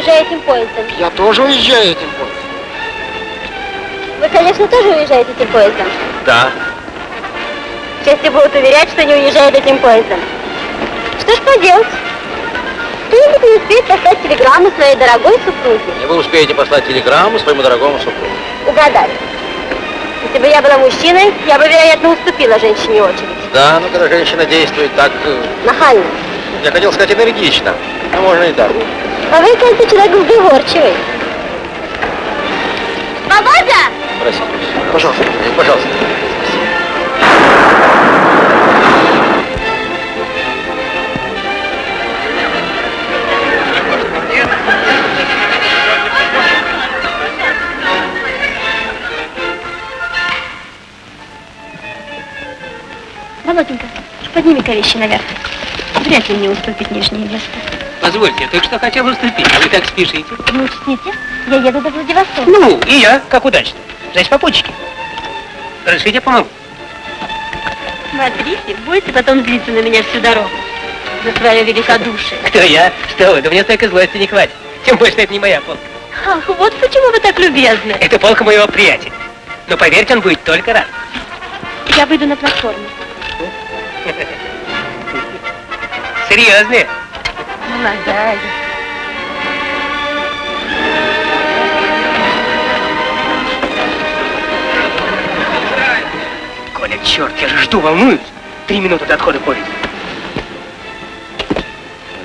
уезжаю этим поездом. Я тоже уезжаю этим поездом. Вы, конечно, тоже уезжаете этим поездом. Да. Части будут уверять, что не уезжают этим поездом. Что ж поделать? Кто-нибудь не успеет послать телеграмму своей дорогой супруге. И вы успеете послать телеграмму своему дорогому супругу. Угадали. Если бы я была мужчиной, я бы, вероятно, уступила женщине очередь. Да, но когда женщина действует так, э, Нахально. я хотел сказать энергично, но можно и так. А вы, кажется, человек сговорчивый. Володя! Простите. Пожалуйста. Пожалуйста. Володенька, подними-ка вещи наверх. Вряд ли мне уступит нижнее место. Позвольте, я только что хотел уступить, а вы так спешите. Не учтите, я еду до Владивостока. Ну, и я, как удачно. Значит, попутчики. Разрешите, я помогу. Смотрите, будете потом злиться на меня всю дорогу. За свое великодушие. Кто я? Что вы? Да мне столько злости не хватит. Тем что это не моя полка. Ах, вот почему вы так любезны. Это полка моего приятеля. Но поверьте, он будет только рад. Я выйду на платформу. Серьезные. Молодая. Коля, черт, я же жду, волнуюсь. Три минуты до отхода поезда.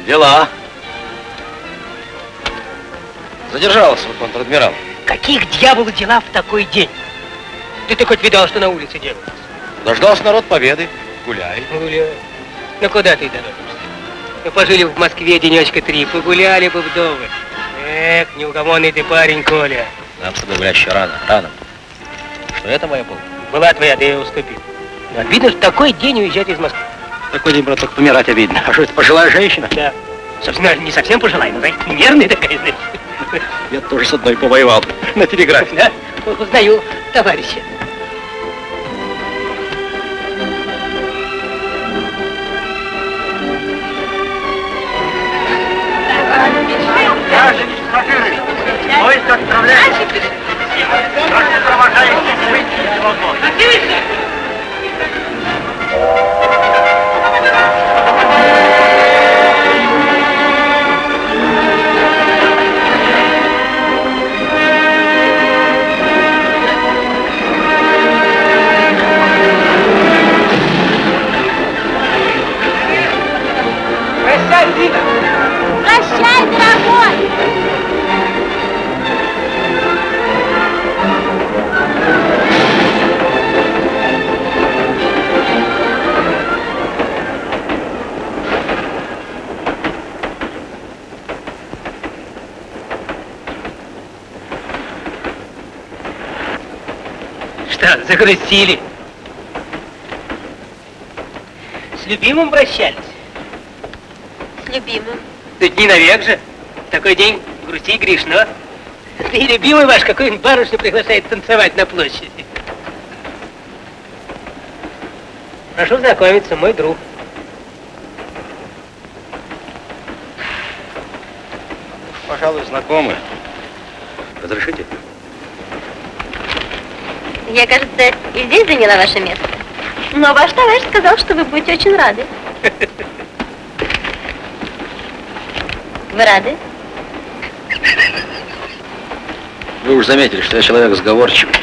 Дела. Задержался, контр-адмирал. Каких дьяволов дела в такой день? Да ты хоть видал, что на улице делается? Дождался народ победы. Гуляй. Гуляй. Ну куда ты торопишься? Мы пожили в Москве денечка три, погуляли бы вдовы. Эх, неугомонный ты парень, Коля. Нам с тобой гулять еще рано, рано. Что это моя полка? Была твоя, да я уступил. Но обидно, что такой день уезжать из Москвы. Такой день, брат, только помирать обидно. А что это, пожилая женщина? Да. Собственно, не совсем пожилая, но, знаете, нервная такая, знаете. Я тоже с одной повоевал. На телеграфе. Да? Узнаю товарища. Поезд отправляется. Наши провожающие выйти из вагона. Загрустили? С любимым прощались? С любимым. Тут не навек же. В такой день грусти грешно. Да и любимый ваш какой-нибудь барышню приглашает танцевать на площади. Прошу знакомиться, мой друг. Пожалуй, знакомы. Разрешите? Я, кажется, и здесь заняла ваше место. Но ваш товарищ сказал, что вы будете очень рады. Вы рады? Вы уж заметили, что я человек сговорчивый.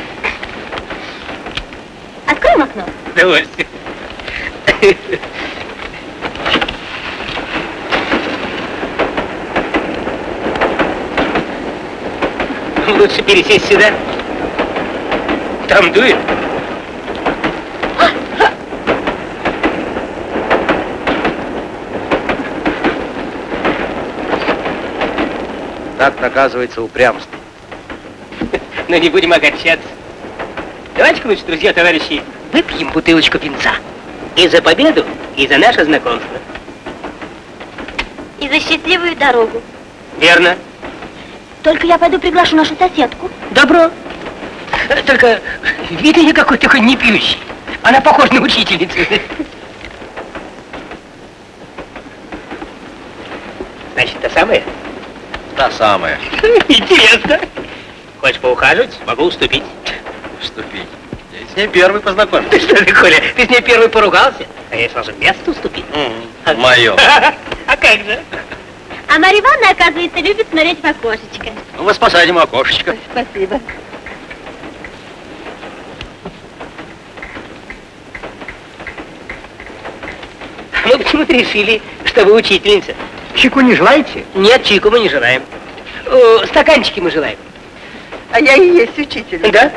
Откроем окно. Вам лучше пересесть сюда. Там дует. Так наказывается упрямство. Но не будем огорчаться. Давайте-ка, значит, друзья, товарищи, выпьем бутылочку винца. И за победу, и за наше знакомство. И за счастливую дорогу. Верно. Только я пойду приглашу нашу соседку. Добро. Только вид ее какой такой не пьющий. Она похожа на учительницу. Значит, та самая? Та самая. Интересно. Хочешь поухаживать? Могу уступить. Вступить. Я с ней первый познакомился. Ты что ты, Коля, ты с ней первый поругался? А я сразу место уступить. Мое. А как же? А Марья Ивановна, оказывается, любит смотреть в окошечко. Ну, Вы посадим окошечко. Спасибо. Мы почему-то решили, что вы учительница. Чеку не желаете? Нет, чайку мы не желаем. О, стаканчики мы желаем. А я и есть учитель. Да?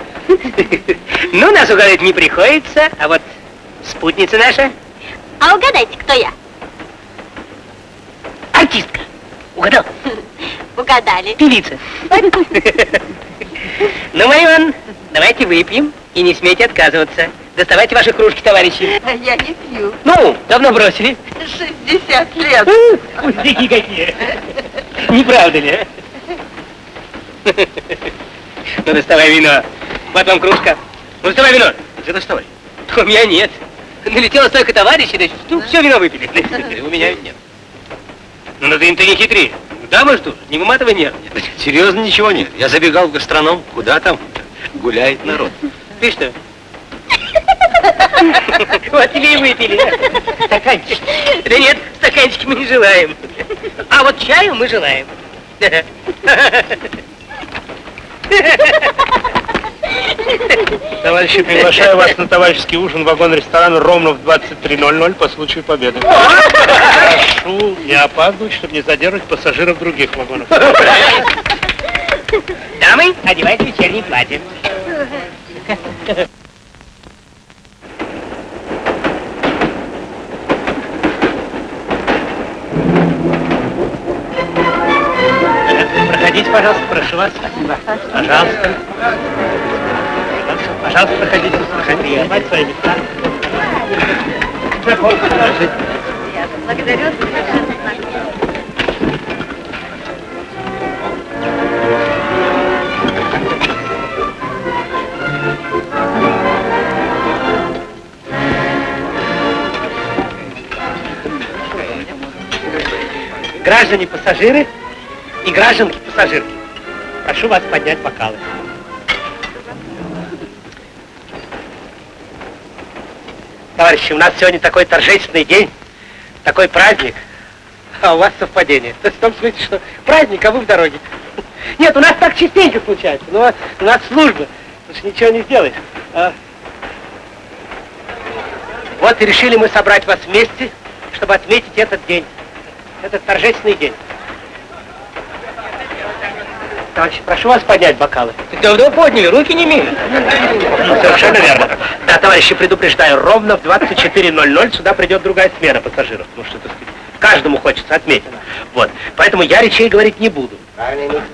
Ну, нас угадать не приходится, а вот спутница наша А угадайте, кто я? артистка. Угадал? Угадали. Певица. Ну, Ивановна, давайте выпьем и не смейте отказываться. Доставайте ваши кружки, товарищи. А я не пью. Ну, давно бросили. 60 лет. Пустяки какие. Не правда ли, а? Ну, доставай вино. Вот вам кружка. Ну, доставай вино. Где доставай? У меня нет. Налетело столько товарищей, значит, ну, все вино выпили. У меня ведь нет. Ну, ну ты, ты не хитри. Дамы что, не выматывай нерв. Серьезно ничего нет. Я забегал в гастроном. Куда там? Гуляет народ. Ты что? Вот тебе и выпили. Стаканчик. Да нет, стаканчики мы не желаем. А вот чаю мы желаем. Товарищи, приглашаю вас на товарищеский ужин в вагон-ресторан ровно в 23.00 по случаю победы. Прошу не опаздывать, чтобы не задерживать пассажиров других вагонов. Дамы, одевайте вечернее платье. Проходите, пожалуйста, прошу вас. Пожалуйста. Пожалуйста, проходите. Проходите. Занимайте свои места. Благодарю. Граждане пассажиры и гражданки пассажирки, прошу вас поднять бокалы. Товарищи, у нас сегодня такой торжественный день, такой праздник, а у вас совпадение. То есть в том смысле, что праздник, а вы в дороге. Нет, у нас так частенько случается, но у нас служба, потому что ничего не сделаешь. А? Вот и решили мы собрать вас вместе, чтобы отметить этот день, этот торжественный день. Товарищи, прошу вас поднять бокалы. Давно подняли, руки не мили. Совершенно верно. Да, товарищи, предупреждаю, ровно в 24.00 сюда придет другая смена пассажиров. Ну что, так сказать, каждому хочется отметить. Вот. Поэтому я речей говорить не буду.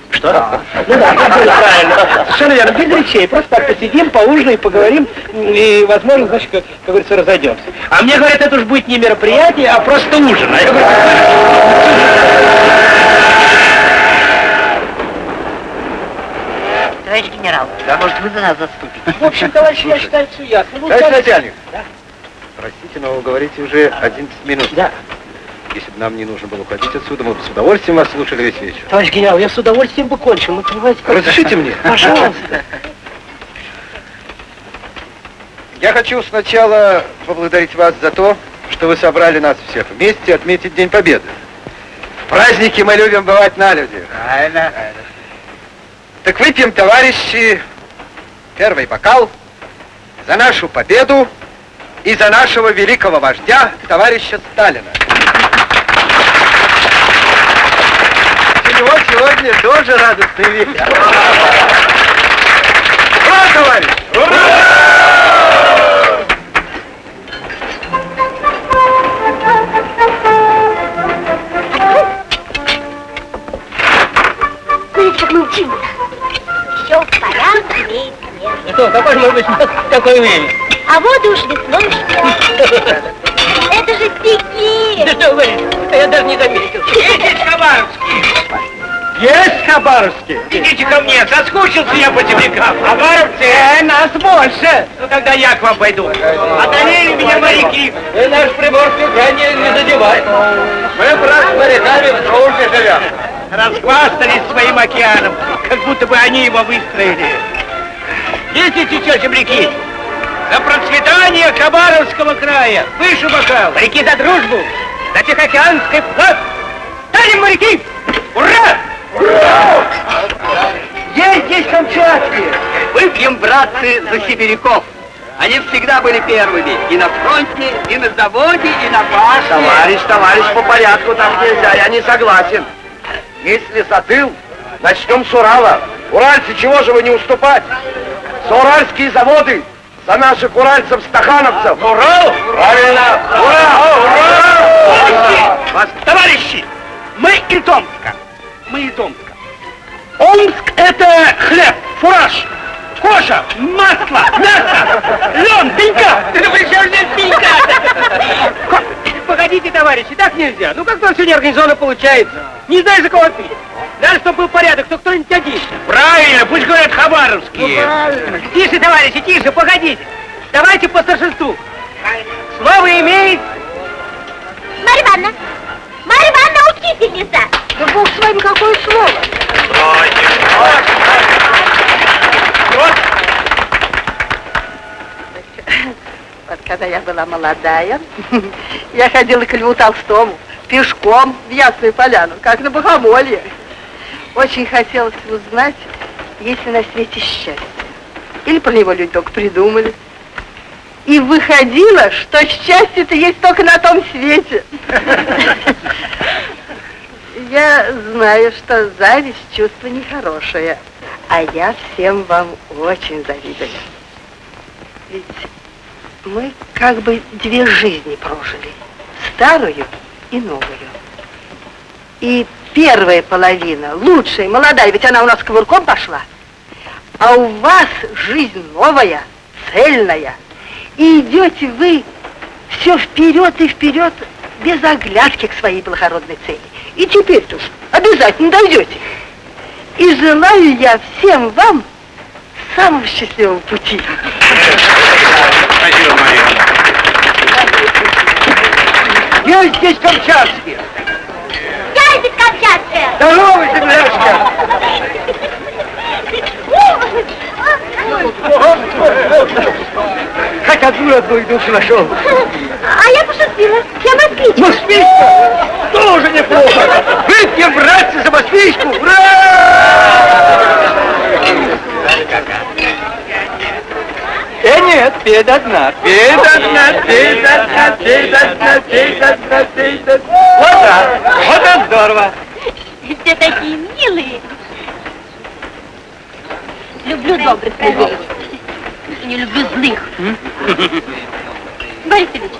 Что? Ну да, правильно. Совершенно верно. Без речей. Просто так посидим, поужинаем, поговорим. И, возможно, значит, как, как говорится, разойдемся. А мне говорят, это уж будет не мероприятие, а просто ужин. А я говорю, Товарищ генерал, может, вы за нас заступите? в общем, товарищи, я считаю, все ясно. Ну, Товарищ начальник. Да. Простите, но вы говорите уже 11 минут. Да. Если бы нам не нужно было уходить отсюда, мы бы с удовольствием вас слушали весь вечер. Товарищ генерал, я с удовольствием бы кончил, ну, понимаете, как- Разрешите мне? Пожалуйста. Я хочу сначала поблагодарить вас за то, что вы собрали нас всех вместе отметить День Победы. В праздники мы любим бывать на людях. Правильно. Так выпьем, товарищи, первый бокал за нашу победу и за нашего великого вождя, товарища Сталина. Него сегодня тоже радостный вечер. Ура, товарищ! Смотрите, Что, какое может быть такое время? А вот уж весной что. Это же стихи. Да что вы? Я даже не заметил. Есть Хабаровский! Есть Хабаровский? Идите ко мне, соскучился я по землякам. Хабаровцы, э, нас больше. Ну тогда я к вам пойду. Одолели меня моряки. Вы наш приморский край не, не задевай. Мы, брат, с моряками в дружбе живем. Расхвастались своим океаном, как будто бы они его выстроили. Видите, что, земляки? За процветание Хабаровского края! Выше бокал! Моряки за дружбу! За Тихоокеанский флаг! Станем моряки! Ура! Есть здесь камчатские. Выпьем, братцы, за сибиряков. Они всегда были первыми. И на фронте, и на заводе, и на башне. Товарищ, товарищ, по порядку так нельзя, я не согласен. Если затыл, начнем с Урала. Уральцы, чего же вы не уступать? За уральские заводы, за наших уральцев-стахановцев. Урал? Правильно. Ура! Ура! Товарищи, мы из Омска. Мы из Омска. Омск это хлеб, фураж, кожа, масло, мясо, лен, пенька. Ты при чем здесь пенька? Погодите, товарищи, так нельзя. Ну как-то все неорганизованно получается. Не знаешь, за кого пить. Надо, чтобы был порядок, то кто-нибудь один. Правильно, пусть говорят хабаровские. Тише, товарищи, тише, погодите. Давайте по старшинству. Слово имеет Марья Ивановна, Марья Ивановна, учительница. Да бог с вами, какое слово. Вот когда я была молодая, я ходила к Льву Толстому пешком в Ясную Поляну, как на Богомолье. Очень хотелось узнать, есть ли на свете счастье. Или про него люди только придумали. И выходило, что счастье-то есть только на том свете. Я знаю, что зависть чувство нехорошее, а я всем вам очень завидую. Ведь мы как бы две жизни прожили, старую и новую. И первая половина, лучшая, молодая, ведь она у нас ковырком пошла, а у вас жизнь новая, цельная, и идете вы все вперед и вперед, без оглядки к своей благородной цели. И теперь-то уж обязательно дойдете. И желаю я всем вам самого счастливого пути. Спасибо, Мария. Есть здесь камчатские. Камчатская. Здорово, земляшка. Хоть одну родную душу нашел. А я пошутила. Я москвичка. Москвичка! Тоже неплохо! Выпьем, братцы, за москвичку! Ура! Э, нет, пей до дна, пей до дна, пей до дна, пей до дна, пей до дна, пей до дна. Вот так, вот это здорово. Все такие милые. Люблю добрых людей. И не люблю злых. Борис Ильич,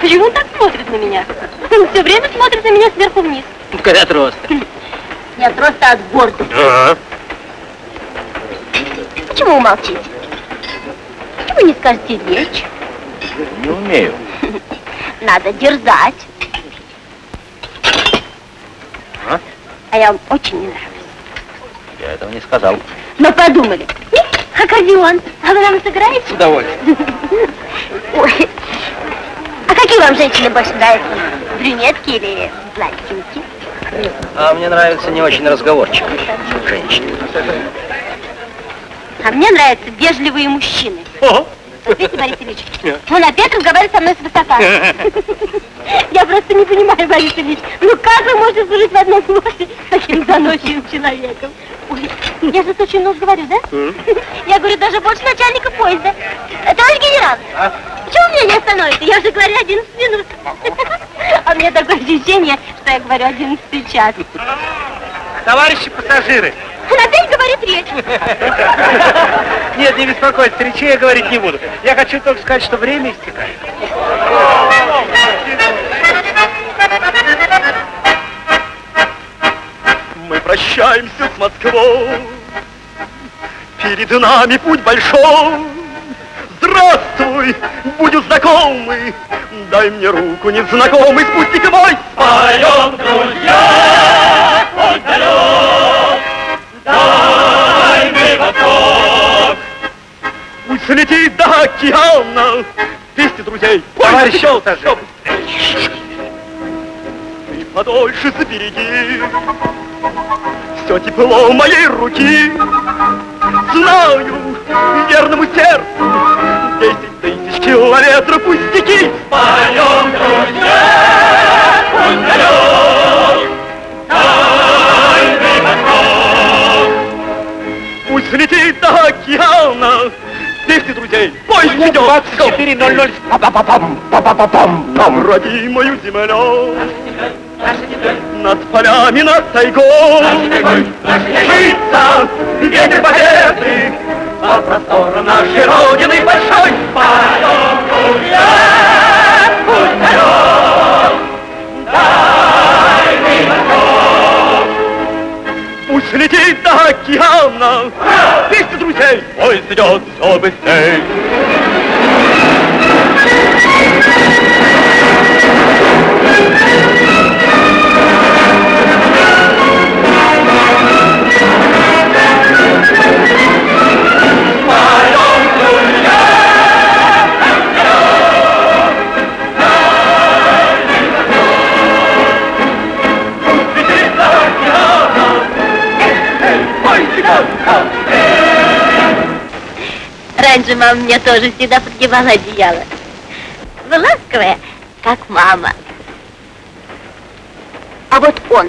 почему он так смотрит на меня? Он все время смотрит на меня сверху вниз. Когда роста. Я просто от гордости. Ага. Почему вы молчите? Почему не скажете речь? Не умею. Надо дерзать. А? А я вам очень не нравлюсь. Я этого не сказал. Но подумали, «Ih, аккордеон, а вы нам сыграете? С удовольствием. Ой, а какие вам женщины больше нравятся? Брюнетки или блондинки? А мне нравятся не очень разговорчивые женщины. А мне нравятся вежливые мужчины. Вот видите, Борис Ильич, он опять разговаривает со мной свысока. Я просто не понимаю, Борис Ильич, ну как вы можете служить в одном флоте с таким заносчивым человеком? Ой, я же очень много говорю, да? Я говорю даже больше начальника поезда. Товарищ генерал, почему меня не остановите? Я же говорю 11 минут. А у меня такое ощущение, что я говорю 11 час. Товарищи пассажиры! Опять говорит речь. Нет, не беспокойтесь, речи я говорить не буду. Я хочу только сказать, что время истекает. Мы прощаемся с Москвой, перед нами путь большой. Здравствуй, будем знакомы, дай мне руку, незнакомый спутник мой. Споем, друзья, дай мне восток. Пусть летит до океана, вести друзей. Товарищи пассажиры! Ты подольше забереги Все тепло моей руки Знаю, верному сердцу Десять тысяч километров пустяки Поем, друзья, путь океана Вести друзей, поезд идет. 24.00. Па-па-па-пам, па-па-па-пам, нам пам. родимую землю. Над полями, над тайгой. Житься, ветер победы По просторам нашей Родины большой. Поем, друзья, путь далек Дальний восток Пусть летит до океана Вести друзей, поезд идет все быстрей Раньше мама мне тоже всегда подгибала одеяло. Вы ласковая, как мама. А вот он,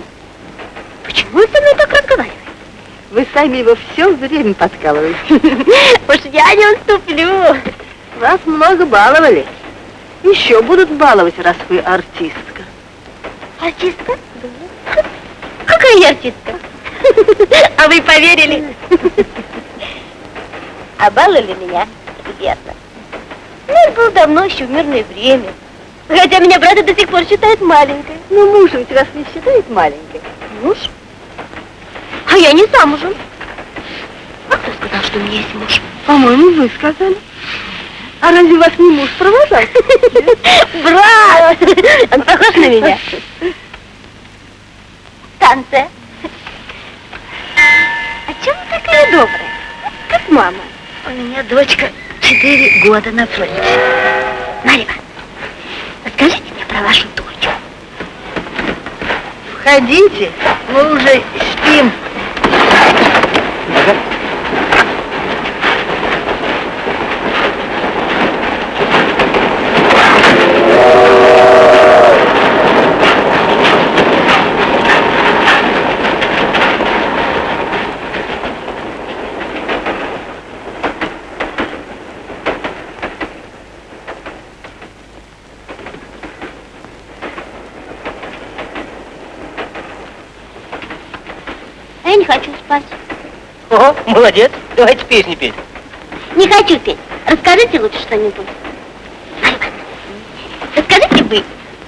почему он со мной так разговаривает? Вы сами его все время подкалываете. Уж я не уступлю. Вас много баловали. Еще будут баловать, раз вы артистка. Артистка? Какая я артистка? А вы поверили? А баловали меня, верно. Ну, это было давно, еще в мирное время. Хотя меня брат до сих пор считает маленькой. Ну, муж ведь вас не считает маленькой. Муж? А я не замужем. А кто сказал, что у меня есть муж? По-моему, вы сказали. А разве вас не муж провожал? Брат! Он похож на меня. Станция. А чем вы такая добрая? Как мама. У меня дочка четыре года на фронте. Марья, расскажите мне про вашу дочь. Входите, мы уже спим. Хочу спать. О, молодец. Давайте песни петь. Не хочу петь. Расскажите лучше что-нибудь. Расскажите вы.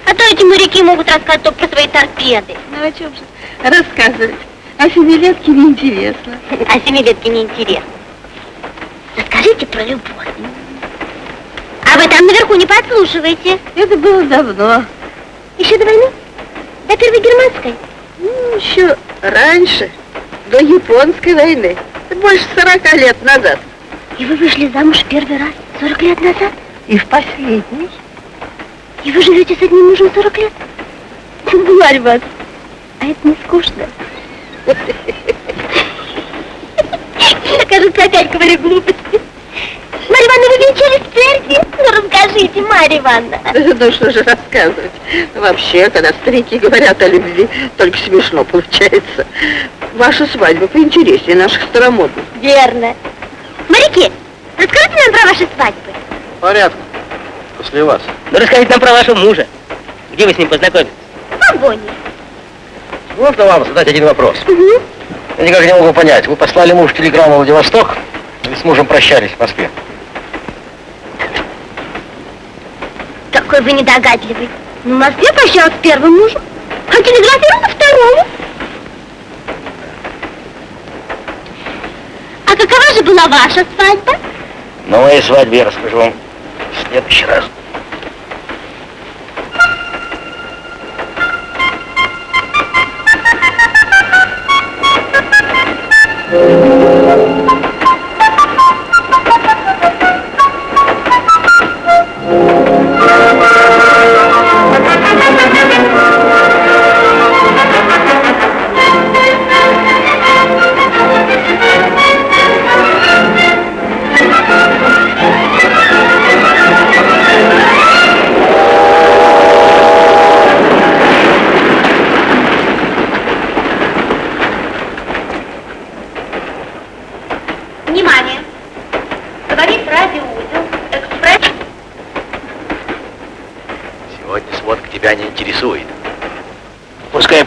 А то эти моряки могут рассказать только про свои торпеды. Ну, о чем же рассказывать? О семилетке неинтересно. А семилетки неинтересно. Расскажите про любовь. А вы там наверху не подслушиваете. Это было давно. Еще до войны? До Первой Германской? Ну, еще раньше, до японской войны. Больше сорока лет назад. И вы вышли замуж первый раз 40 лет назад? И в последний. И вы живете с одним мужем 40 лет? Марья Ивановна, а это не скучно? Кажется, опять говорю глупости. Марья Ивановна, вы венчались в церкви? Ну, расскажите, Марья Ивановна. Ну, что же рассказывать. Вообще, когда старики говорят о любви, только смешно получается. Ваша свадьба поинтереснее наших старомодных. Верно. Моряки, расскажите нам про ваши свадьбы. Порядку. После вас. Ну, расскажите нам про вашего мужа. Где вы с ним познакомились? В вагоне. Можно вам задать один вопрос? Я никак не могу понять. Вы послали муж телеграмму в Владивосток или с мужем прощались в Москве? Какой вы недогадливый. Ну, в Москве прощалась с первым мужем, а телеграфировала второму. А какова же была ваша свадьба? На моей свадьбе я расскажу вам в следующий раз. Внимание!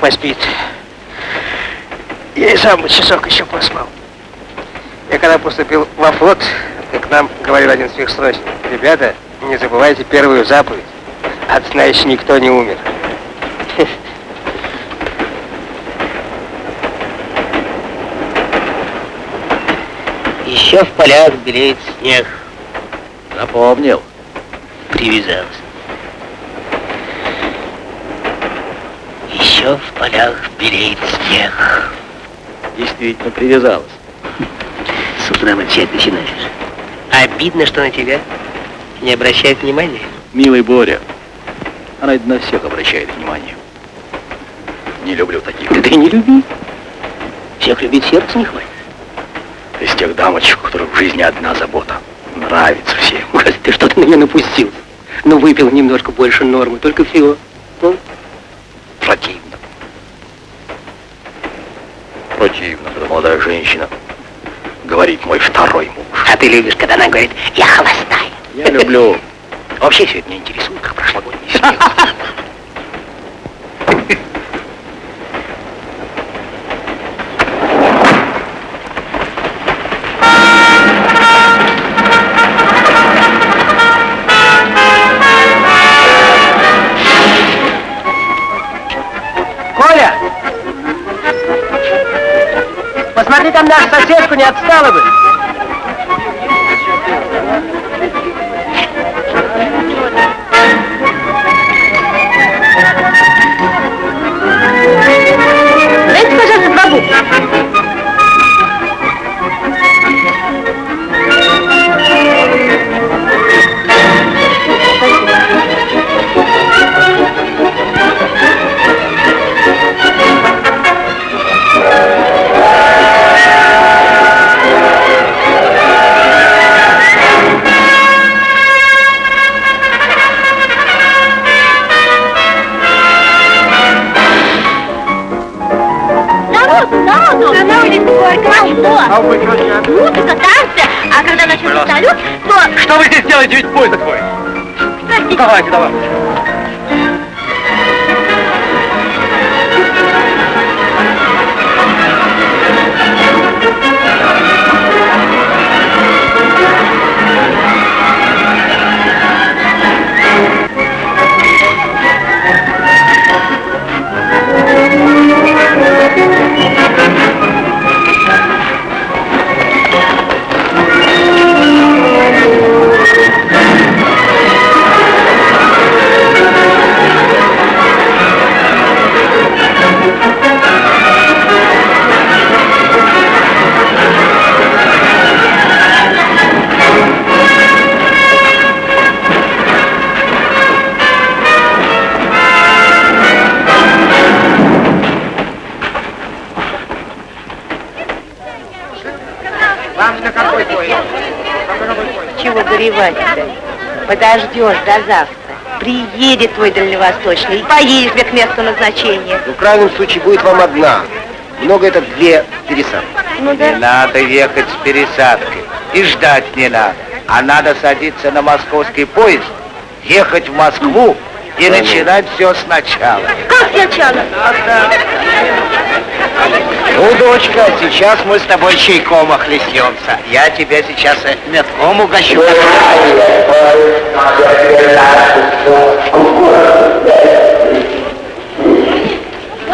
Поспит. Я и сам часок еще поспал. Я когда поступил во флот, к нам говорил один сверхсрочник. Ребята, не забывайте первую заповедь. От сна еще никто не умер. Еще в полях белеет снег. Запомнил. Привязался. Еще в полях белеет снег. Действительно привязалась. С утра молчать начинаешь. Обидно, что на тебя не обращает внимания. Милый Боря, она на всех обращает внимание. Не люблю таких. Да ты не люби. Всех любить сердце не хватит. Из тех дамочек, у которых в жизни одна забота. Нравится всем. Господи, ты что-то на меня напустил. Ну, выпил немножко больше нормы, только всего. Ну, Противно. Противно, когда молодая женщина говорит мой второй муж. а ты любишь, когда она говорит, я холостая. Я люблю. Вообще все это меня интересует, как прошлогодний снег. там нашу соседку, не отстала бы. Ведь твой? Простите, Давайте, давай. Подождешь до завтра. Приедет твой дальневосточный и поедешь к месту назначения. В крайнем случае будет вам одна. Много это две пересадки. Ну да. Не надо ехать с пересадкой. И ждать не надо. А надо садиться на московский поезд, ехать в Москву и начинать все сначала. как сначала? Ну, дочка, сейчас мы с тобой чайком охлестнемся. Я тебя сейчас э, метком угощу.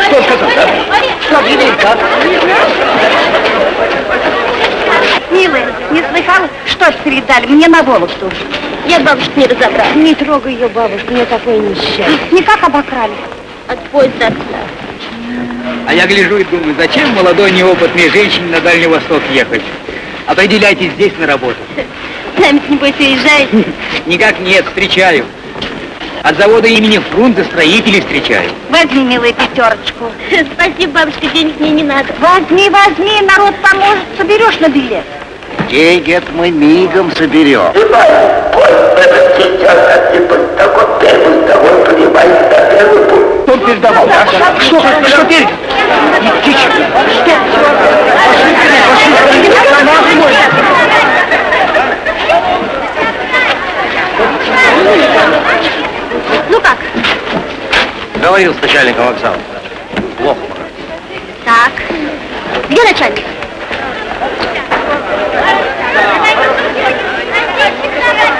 Что сказал, да? Что да? Милая, не слыхала, что ж передали? Мне на Вологду. Я бабушку не разобрала. Не трогай ее, бабушка, мне такое несчастье. Никак обокрали. От поезда А я гляжу и думаю, зачем молодой неопытной женщине на Дальний Восток ехать? Определяйтесь здесь на работу. Сами, небось, уезжаете? Никак нет, встречаю. От завода имени Фрунзе строителей встречаю. Возьми, милая, пятерочку. Спасибо, бабушка, денег мне не надо. Возьми, возьми, народ поможет, соберешь на билет. Деньги это мы мигом соберем. Он передавал, да? Что? Что передал? Тише. Ну как? Говорил с начальником вокзала. Плохо. Так. Где начальник? Ребятки, вы не знаете, где начальник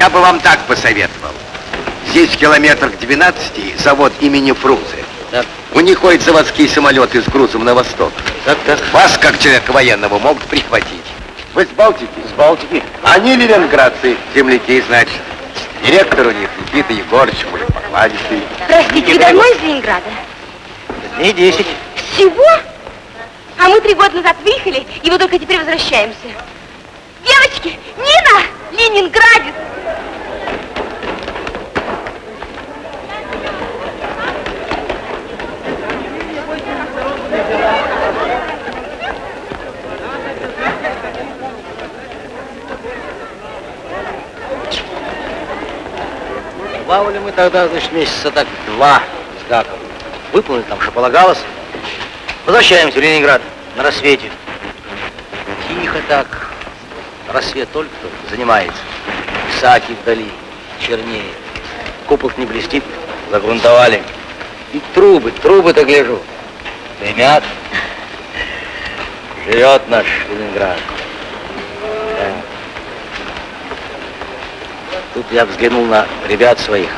Я бы вам так посоветовал. Здесь в километрах 12 завод имени Фрунзе. Так. У них ходят заводские самолеты с грузом на восток. Так, так. Вас, как человека военного, могут прихватить. Вы с Балтики? С Балтики. Они ленинградцы, земляки, значит. Директор у них Никита Егорович, мужик покладистый. Простите, вы давно из Ленинграда? Дней 10. Всего? А мы три года назад выехали, и вот только теперь возвращаемся. Девочки, Нина, Ленинградец. Плавали мы тогда, значит, месяца так два с гаком. Выполнили там, что полагалось. Возвращаемся в Ленинград на рассвете. Тихо так. Рассвет только-только занимается. Саки вдали, чернее. Купол не блестит, загрунтовали. И трубы, трубы-то гляжу. Дымят. Живет наш Ленинград. Да. Тут я взглянул на ребят своих.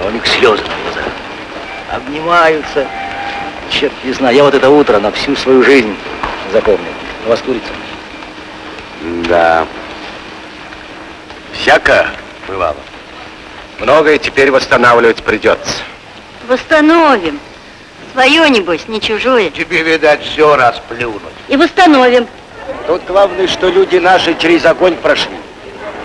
А у них слезы на глазах. Обнимаются. Черт не знаю. Я вот это утро на всю свою жизнь запомнил. У вас курица? Да. Всяко бывало. Многое теперь восстанавливать придется. Восстановим. Свое, небось, не чужое. Тебе, видать, все расплюнуть. И восстановим. Тут главное, что люди наши через огонь прошли.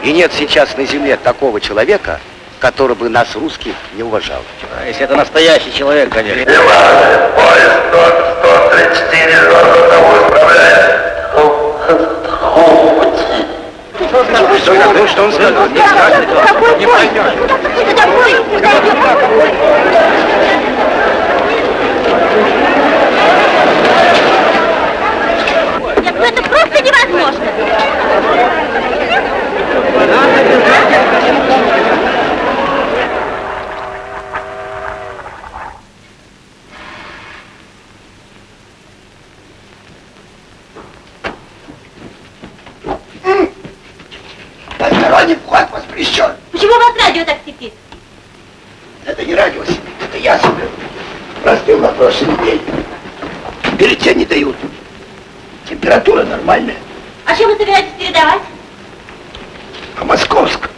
И нет сейчас на земле такого человека, который бы нас, русских, не уважал. А если это настоящий человек, конечно. Поезд 134 ровно исправляет. Что, что он сказал? Не скажет, не пойдет. Куда поезд не дойдет? Нет, ну это просто невозможно. Посторонний вход воспрещен. Почему у вас радио так сипит? Это не радио сидит, это я себе. Простыл на прошлой неделе. Бюллетень не дают. Температура нормальная. А чем вы собираетесь передавать? А Московск,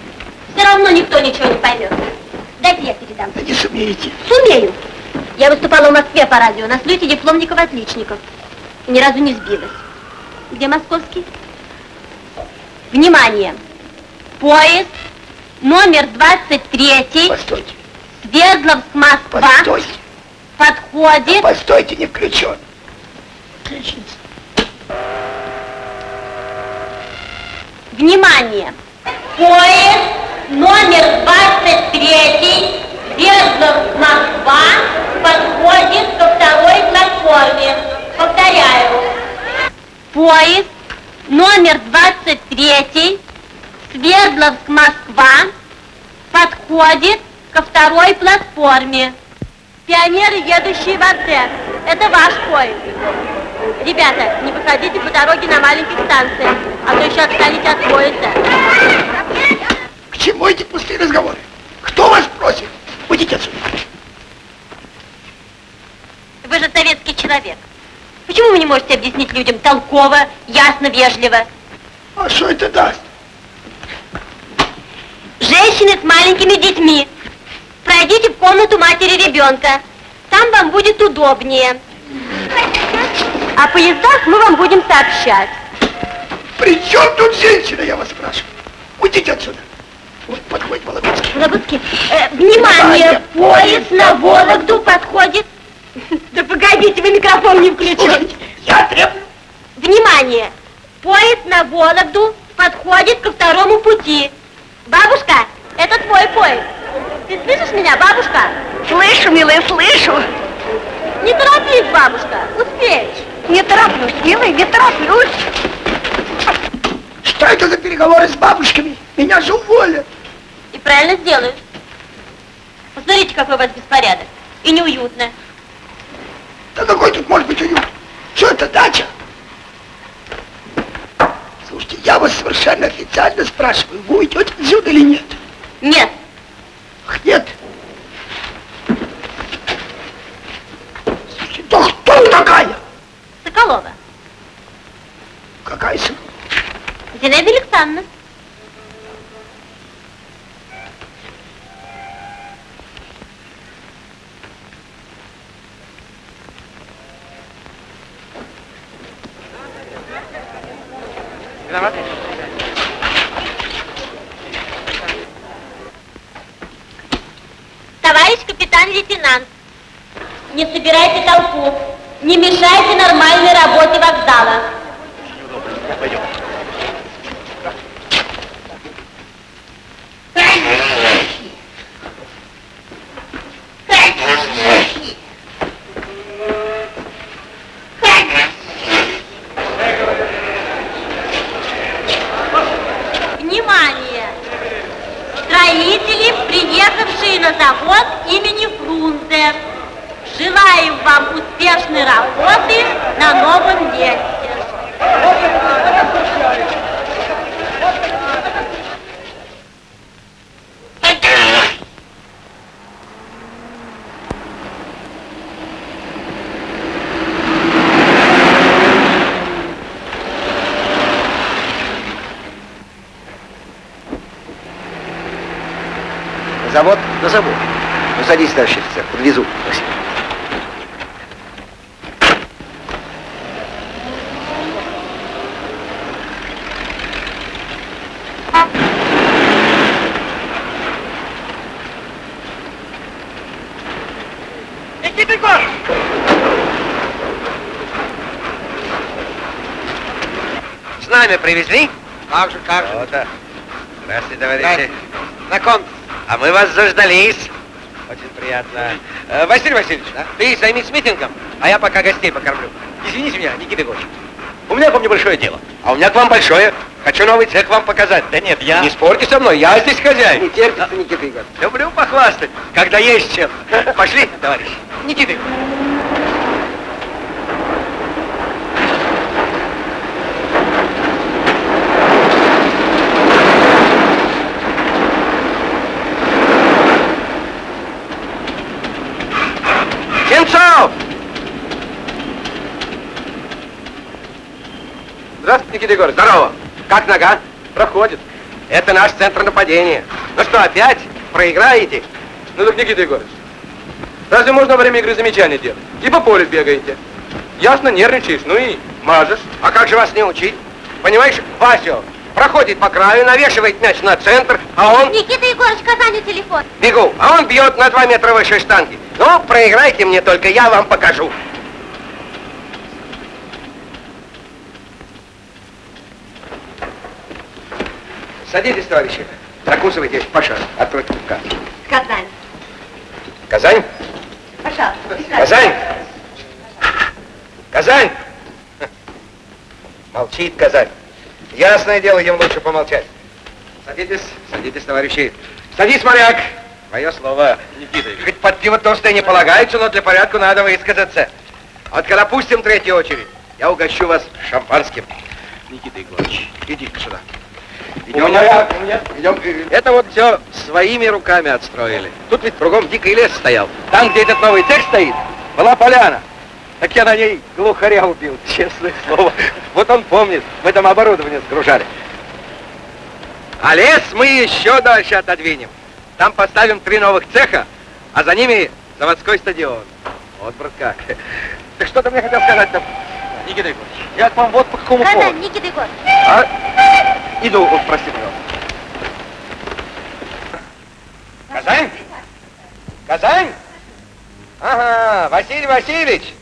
Все равно никто ничего не поймет. Дайте я передам. да не сумеете. Сумею. Я выступала в Москве по радио на слете дипломников-отличников. И ни разу не сбилась. Где московский? Внимание! Поезд номер 23, Постойте, Свердловск, Москва, постойте, подходит. постойте, не включен. Внимание! Поезд номер 23, Свердловск, Москва, подходит ко второй платформе. Повторяю. Поезд номер 23, Свердловск, Москва, подходит ко второй платформе. Пионеры, едущие в Артек. Это ваш поезд. Ребята, не выходите по дороге на маленьких станциях, а то еще отстанете от поезда. К чему эти пустые разговоры? Кто вас просит? Уйдите отсюда. Вы же советский человек. Почему вы не можете объяснить людям толково, ясно, вежливо? А что это даст? Женщины с маленькими детьми. Пройдите в комнату матери ребенка. Там вам будет удобнее. О поездах мы вам будем сообщать. При чем тут женщина, я вас спрашиваю? Уйдите отсюда. Вот подходит Вологодский. Вологодский, э, внимание, поезд на Вологду подходит. Да погодите, вы микрофон не включите. Я требую. Внимание, поезд на Вологду подходит ко второму пути. Бабушка, это твой поезд. Ты слышишь меня, бабушка? Слышу, милая, слышу. Не торопись, бабушка, успеешь. Не тороплюсь, милый, не тороплюсь. Что это за переговоры с бабушками? Меня же уволят. И правильно сделают. Посмотрите, какой у вас беспорядок. И неуютно. Да какой тут может быть уют? Что это, дача? Слушайте, я вас совершенно официально спрашиваю, вы уйдете отсюда или нет? Нет, Ах, нет. Слушайте, да кто такая? Соколова. Какая сын? Зинаида Александровна. Товарищ капитан-лейтенант, не собирайте толпу, не мешайте нормальной работе вокзала. Внимание! Строители, приехавшие на завод имени Фрунзе. Желаем вам успешной работы на новом месте. Завод? На завод. Ну, садись, товарищ офицер, подвезу. Спасибо. Никита Егорович! С нами привезли? Как же, как же. Вот так. Здравствуйте, товарищи. Здравствуйте. Знаком. А мы вас заждались. Очень приятно. Э, Василий Васильевич, ты займись митингом, а я пока гостей покормлю. Извините меня, Никита Егорович. У меня к вам небольшое дело. А у меня к вам большое. Хочу новый цех вам показать. Да нет, я... Не спорьте со мной, я здесь хозяин. Не терпится, Никита Егорович. Люблю похвастать, когда есть чем. Пошли, товарищ. Никита Егорович. Егорович. Здорово. Как нога? Проходит. Это наш центр нападения. Ну что, опять? Проиграете? Ну так, Никита Егорович, разве можно во время игры замечания делать? И по полю бегаете. Ясно, нервничаешь, ну и мажешь. А как же вас не учить? Понимаешь, Васю проходит по краю, навешивает мяч на центр, а он... Никита Егорович, Казани телефон. Бегу, а он бьет на два метра выше штанги. Ну, проиграйте мне только, я вам покажу. Садитесь, товарищи. Закусывайте. Паша, открой капкан. Казань. Казань? Пожалуйста. Казань! Казань! Молчит Казань. Ясное дело, им лучше помолчать. Садитесь, садитесь, товарищи. Садись, моряк. Мое слово, Никита. Хоть под пиво толстое не полагается, но для порядка надо высказаться. А вот когда пустим третью очередь, я угощу вас шампанским. Никита Егорович. Иди-ка сюда. Идем, моряк, идем. Это вот все своими руками отстроили. Тут ведь кругом дикий лес стоял. Там, где этот новый цех стоит, была поляна. Так я на ней глухаря убил, честное слово. Вот он помнит, мы там оборудование сгружали. А лес мы еще дальше отодвинем. Там поставим три новых цеха, а за ними заводской стадион. Вот, брат, как. Так что ты мне хотел сказать-то? Никита Егорович, я к вам вот по какому Казань, поводу. Никита Егорович. А? Иду, вот, прости, пожалуйста. Казань? Казань? Ага, Василий Васильевич.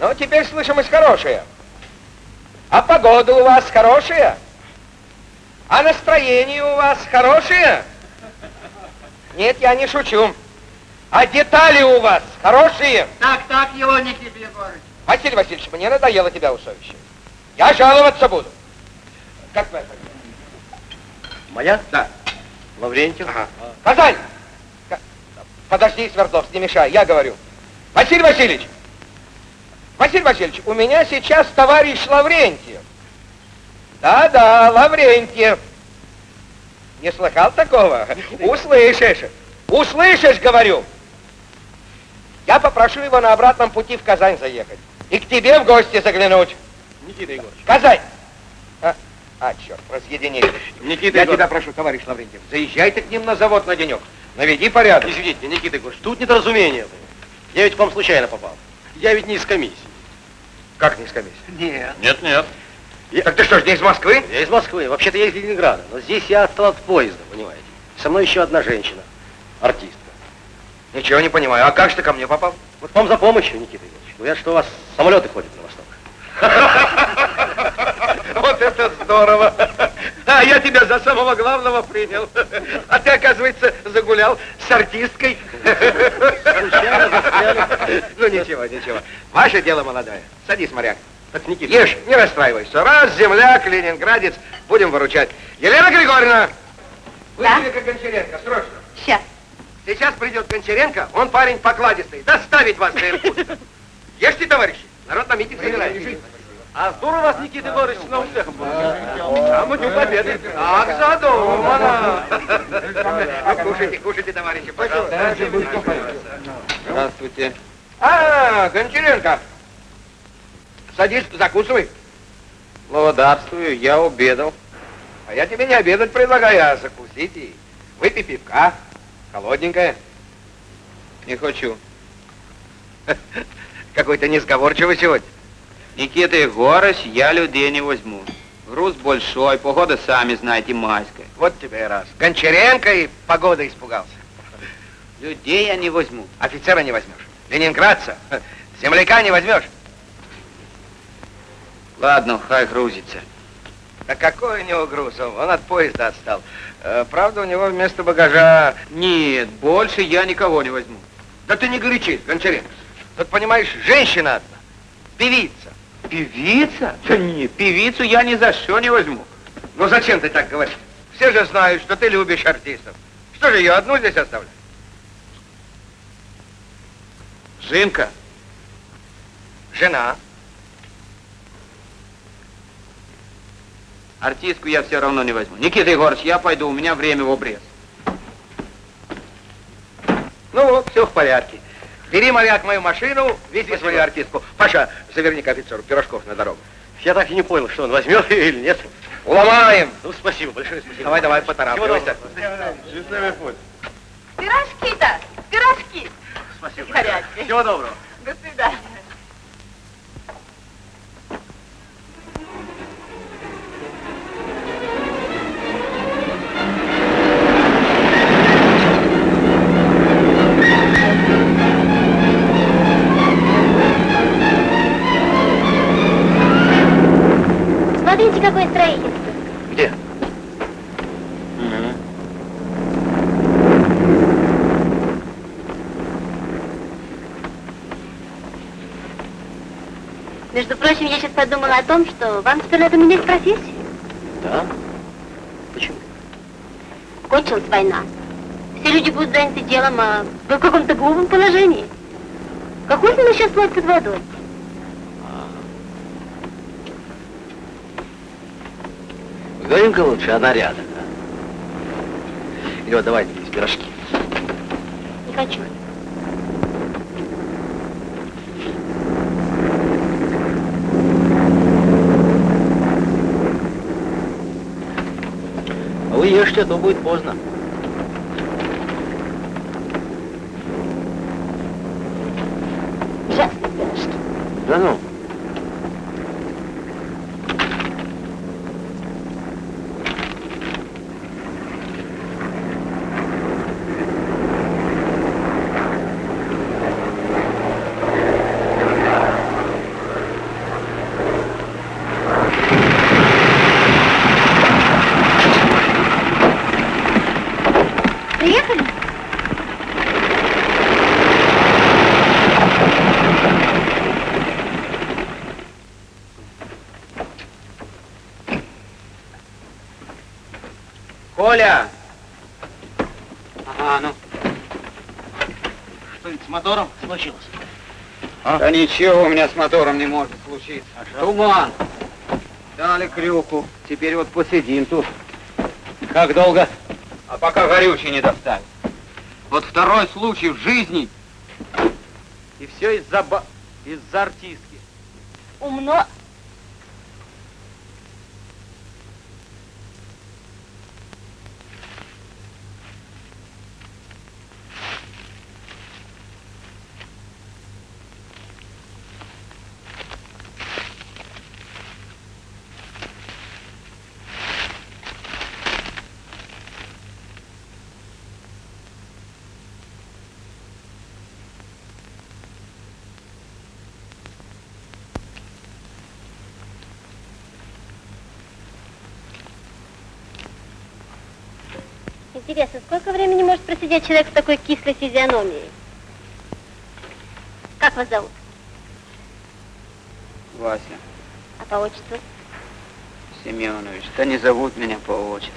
Ну, теперь слышимость хорошая. А погода у вас хорошая? А настроение у вас хорошее? Нет, я не шучу. А детали у вас хорошие? Так, так его, Никита Егорович. Василий Васильевич, мне надоело тебя усовещать. Я жаловаться буду. Как твоя фамилия? Моя? Да. Лаврентьев. Ага. Казань! Ка- Подожди, Свердловск, не мешай, я говорю. Василий Васильевич! Василий Васильевич, у меня сейчас товарищ Лаврентьев. Да-да, Лаврентьев. Не слыхал такого? Услышишь. Услышишь, говорю. Я попрошу его на обратном пути в Казань заехать. И к тебе в гости заглянуть. Никита Егорович. Казань! А, а черт, разъединили. Никита Я Егорович. тебя прошу, товарищ Лаврентьев, заезжайте к ним на завод на денек. Наведи порядок. Извините, Никита Егорович, тут недоразумение было. Я ведь к вам случайно попал. Я ведь не из комиссии. Как не с комиссии? Нет. Нет, нет. Так ты что ж, не из Москвы? Я из Москвы. Вообще-то я из Ленинграда. Но здесь я отстал от поезда, понимаете. Со мной еще одна женщина. Артистка. Ничего не понимаю. А как же ты ко мне попал? Вот вам за помощью, Никита Егорович. Говорят, что у вас самолеты ходят на восток. Вот это здорово! А я тебя за самого главного принял. А ты, оказывается, загулял с артисткой. Случайно застряли. Ну ничего, ничего. Ваше дело молодое. Садись, моряк. Так, Никита Ешь, не расстраивайся. Раз, земляк, ленинградец, будем выручать. Елена Григорьевна! Да? Вызови-ка Гончаренко, срочно. Сейчас. Сейчас придет Гончаренко, он парень покладистый, доставить вас до Иркутска. Ешьте, товарищи, народ на митинг собирается. А здорово вас, Никита Егорович, с новым цехом был. А мы тут победы. Так задумано. Ну, кушайте, кушайте, товарищи, пожалуйста. Здравствуйте. А, Гончаренко. Садись, закусывай. Благодарствую, я обедал. А я тебе не обедать предлагаю, а закусить и выпей пивка. Холодненькое. Не хочу. Какой-то несговорчивый сегодня. Никита Егорович, я людей не возьму. Груз большой, погода, сами знаете, майская. Вот тебе и раз. Гончаренко и погода испугался. Людей я не возьму. Офицера не возьмешь. Ленинградца. Земляка не возьмешь. Ладно, хай грузится. Да какой у него груз? Он он от поезда отстал. Э, правда, у него вместо багажа... Нет, больше я никого не возьму. Да ты не горячись, Гончаренко. Тут, понимаешь, женщина одна. Певица. Певица? Да нет, певицу я ни за что не возьму. Ну зачем ты так говоришь? Все же знают, что ты любишь артистов. Что же ее одну здесь оставлять? Жинка, Жена. артистку я все равно не возьму. Никита Егорович, я пойду, у меня время в обрез. Ну вот, все в порядке. Бери, моряк, мою машину, вези свою артистку. Паша, заверни к офицеру пирожков на дорогу. Я так и не понял, что он возьмет или нет. Уломаем. Ну, спасибо, большое спасибо. Давай, давай, поторапливайся. Пирожки-то, пирожки. Спасибо. Всего доброго. До свидания. Между прочим, я сейчас подумала о том, что вам теперь надо менять профессию. Да? Почему? Кончилась война. Все люди будут заняты делом, а вы в каком-то глупом положении. Какой смысл сейчас плыть под водой? Поговорим-ка лучше о нарядах. А? Вот давайте из пирожки. Не хочу. А вы ешьте, а то будет поздно. Да ну. Приехали? Коля! Ага, ну. Что-нибудь с мотором случилось? Да ничего у меня с мотором не может случиться. Туман. Дали крюку. Теперь вот посидим тут. Как долго? А пока горючий не доставят. Вот второй случай в жизни. И все из-за ба... из-за артистки. Умно. Интересно, сколько времени может просидеть человек с такой кислой физиономией? Как вас зовут? Вася А по отчеству? Семенович, да не зовут меня по отчеству.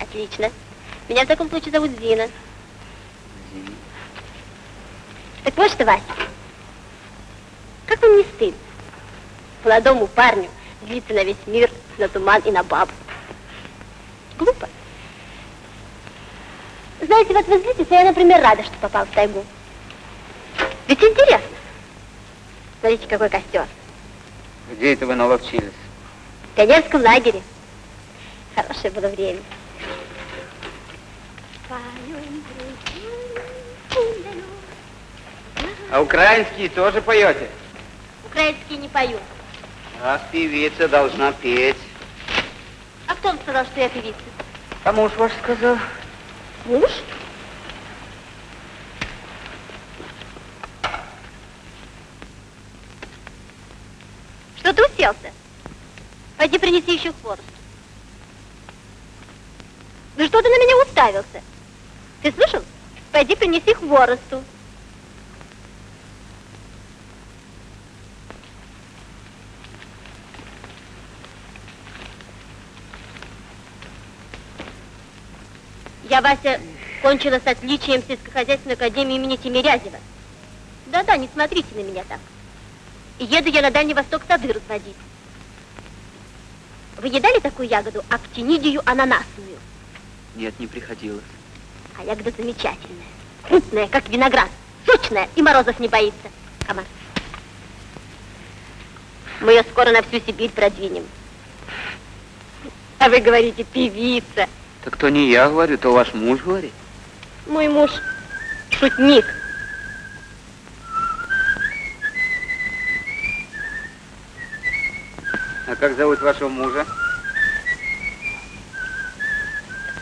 Отлично. Меня в таком случае зовут Зина. Зина. Так вот что, Вася, как вам не стыдно? Молодому парню злиться на весь мир, на туман и на бабу. Знаете, вот вы злитесь, а я, например, рада, что попал в тайгу. Ведь интересно. Смотрите, какой костер. Где это вы наловчились? В пионерском лагере. Хорошее было время. А украинские тоже поете? Украинские не поют. Раз певица должна петь. А кто вам сказал, что я певица? А муж ваш сказал? Муж? Что ты уселся? Пойди принеси еще хворост. Ну что ты на меня уставился? Ты слышал? Пойди принеси хворосту. Вася, кончила с отличием сельскохозяйственной академии имени Тимирязева. Да-да, не смотрите на меня так. Еду я на Дальний Восток сады разводить. Вы едали такую ягоду, актинидию ананасную? Нет, не приходилось. А ягода замечательная. Крупная, как виноград. Сочная и морозов не боится. Комар. Мы ее скоро на всю Сибирь продвинем. А вы говорите, певица. Так то не я говорю, то ваш муж говорит. Мой муж шутник. А как зовут вашего мужа?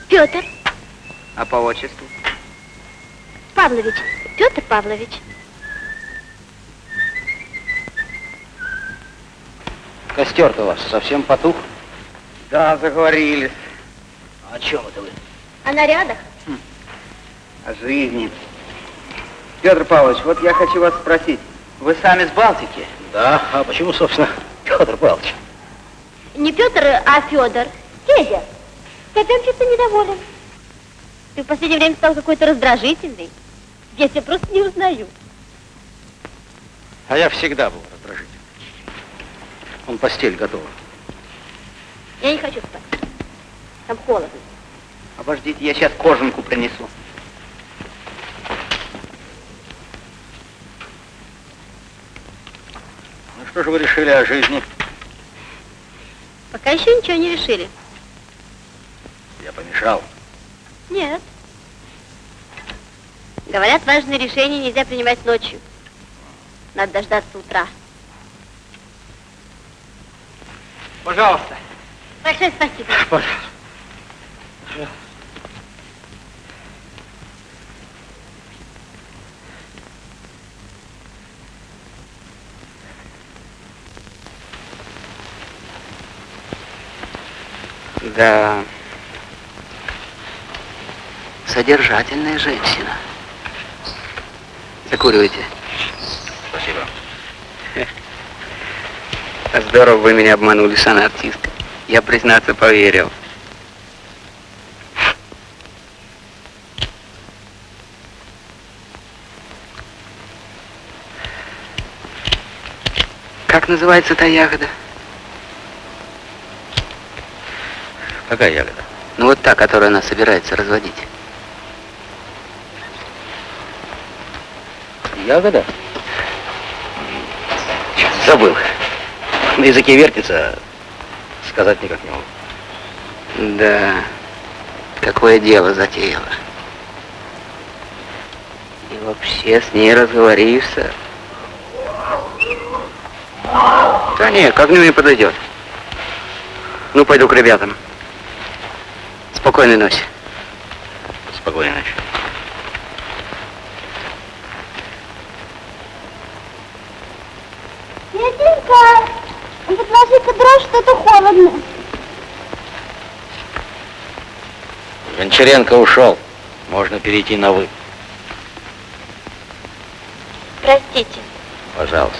Петр А по отчеству? Павлович. Петр Павлович. Костер-то у вас совсем потух? Да, заговорились. О чем это вы? О нарядах? О жизни. Петр Павлович, вот я хочу вас спросить. Вы сами с Балтики? Да, а почему, собственно, Петр Павлович? Не Петр, а Федор. Федя, опять что-то недоволен. Ты в последнее время стал какой-то раздражительный. Я тебя просто не узнаю. А я всегда был раздражительный. Он постель готова. Я не хочу спать. Там холодно. Обождите, я сейчас кожанку принесу. Ну что же вы решили о жизни? Пока еще ничего не решили. Я помешал. Нет. Говорят, важные решения нельзя принимать ночью. Надо дождаться утра. Пожалуйста. Большое спасибо. Пожалуйста. Да. Содержательная женщина. Закуривайте. Спасибо. Здорово вы меня обманули, Сана артистка. Я, признаться, поверил. Как называется та ягода? Какая ягода? Ну вот та, которую она собирается разводить. Ягода? Забыл. На языке вертится, сказать никак не могу. Да, какое дело затеяла. И вообще с ней разговоришься. Да нет, к огню не подойдет. Ну, пойду к ребятам. Спокойной ночи. Спокойной ночи. Петенька, подложи-ка дрожь, что-то холодно. Гончаренко ушел. Можно перейти на «вы». Простите. Пожалуйста.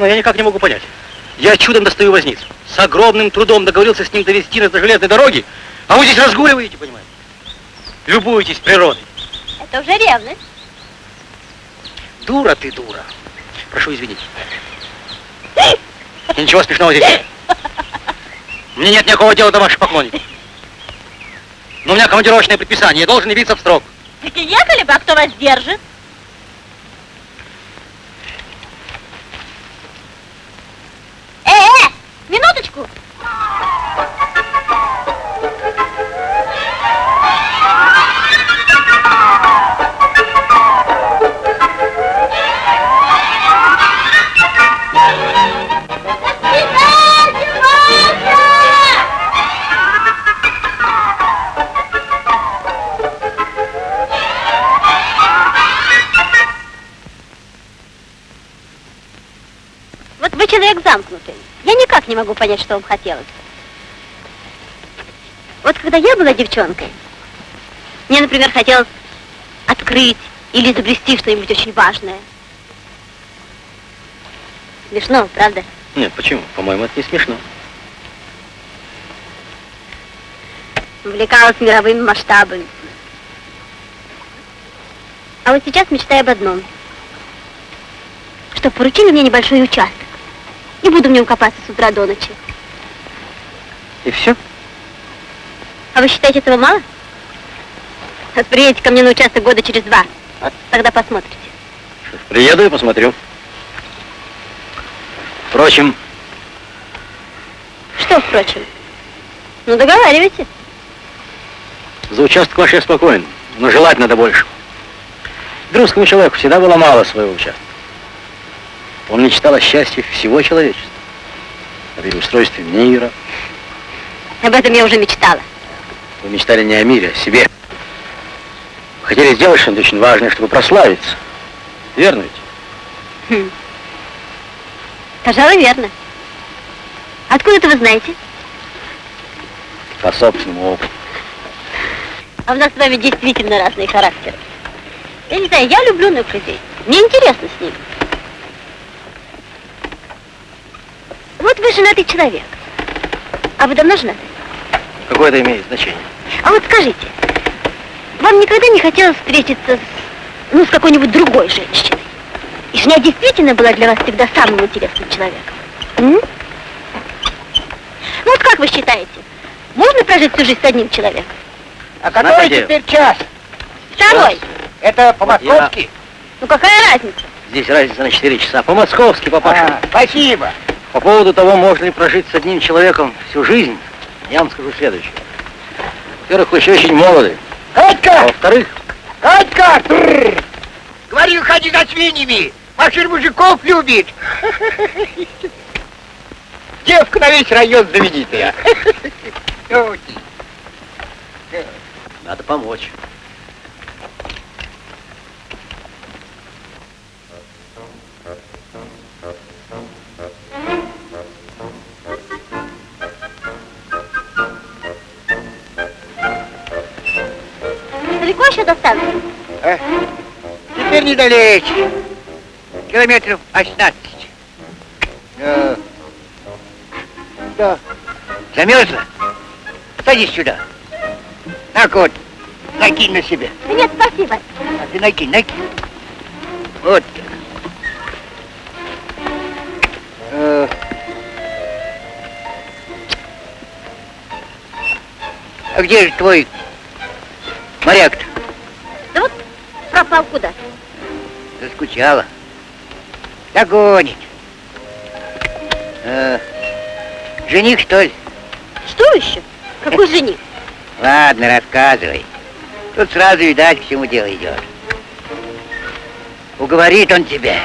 Но я никак не могу понять. Я чудом достаю возницу. С огромным трудом договорился с ним довести нас до железной дороги, а вы здесь разгуливаете, понимаете? Любуетесь природой. Это уже ревность. Дура ты, дура. Прошу извинить. И ничего смешного здесь нет. Мне нет никакого дела до ваших поклонников. Но у меня командировочное предписание, я должен явиться в строк. Так и ехали бы, а кто вас держит? Замкнутый. Я никак не могу понять, что вам хотелось. Вот когда я была девчонкой, мне, например, хотелось открыть или изобрести что-нибудь очень важное. Смешно, правда? Нет, почему? По-моему, это не смешно. Увлекалась мировыми масштабами. А вот сейчас мечтаю об одном. Чтоб поручили мне небольшой участок. И буду в нем копаться с утра до ночи. И все? А вы считаете этого мало? Вот приедете ко мне на участок года через два. Вот тогда посмотрите. Приеду и посмотрю. Впрочем, Что, впрочем? Ну, договаривайте. за участок ваш я спокоен, но желать надо больше. Русскому человеку всегда было мало своего участка. Он мечтал о счастье всего человечества, о переустройстве мира. Об этом я уже мечтала. Вы мечтали не о мире, а о себе. Вы хотели сделать что-нибудь очень важное, чтобы прославиться. Верно ведь? Хм. Пожалуй, верно. Откуда это вы знаете? По собственному опыту. А у нас с вами действительно разные характеры. Я не знаю, я люблю новых людей. Мне интересно с ними. Вот вы женатый человек. А вы давно женаты? Какое это имеет значение? А вот скажите, вам никогда не хотелось встретиться с, ну, с какой-нибудь другой женщиной? И жена действительно была для вас всегда самым интересным человеком? М? Ну вот как вы считаете, можно прожить всю жизнь с одним человеком? А который Знаете, теперь час? Второй. Это по-московски? Ну какая разница? Здесь разница на 4 часа. По-московски, папаша. А, спасибо. По поводу того, можно ли прожить с одним человеком всю жизнь, я вам скажу следующее. Во-первых, вы еще очень молоды. А Катька! во-вторых, Катька! Говорю, ходи за свиньями. Машин мужиков любит. Девка на весь район знаменитая. надо помочь. Еще до станции? Э, Теперь недалече. Километров 18. Э, Да. Замерзла? Садись сюда. Так вот, накинь на себя. Да нет, спасибо. А ты накинь, накинь. Вот так. Э, А где же твой моряк-то? Да вот пропал куда? Заскучала. Догонит. Э, жених, что ли? Что еще? Какой жених? Ладно, рассказывай. Тут сразу видать, к чему дело идет. Уговорит он тебя.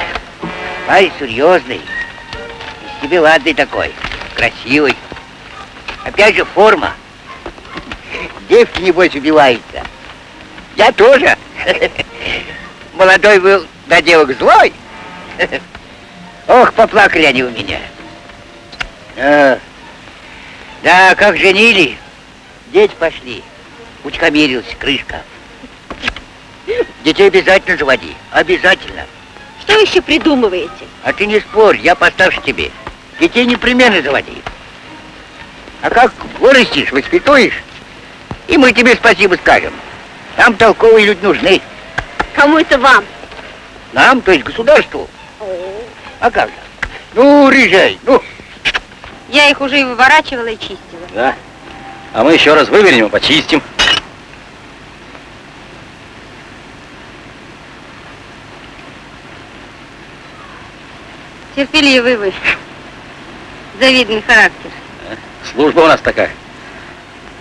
Ай, серьезный. Из тебя ладный такой. Красивый. Опять же форма. Девки, небось, убиваются. Я тоже. Молодой был, да девок злой. Ох, поплакали они у меня. А, да, как женили, дети пошли. Утихомирился, крышка. Детей обязательно заводи, обязательно. Что еще придумываете? А ты не спорь, я постарше тебе. Детей непременно заводи. А как вырастешь, воспитуешь, и мы тебе спасибо скажем. Нам толковые люди нужны. Кому это вам? Нам, то есть государству. А как же? Ну, режай, ну. Я их уже и выворачивала, и чистила. Да. А мы еще раз вывернем и почистим. Терпеливый вы. Завидный характер. Служба у нас такая.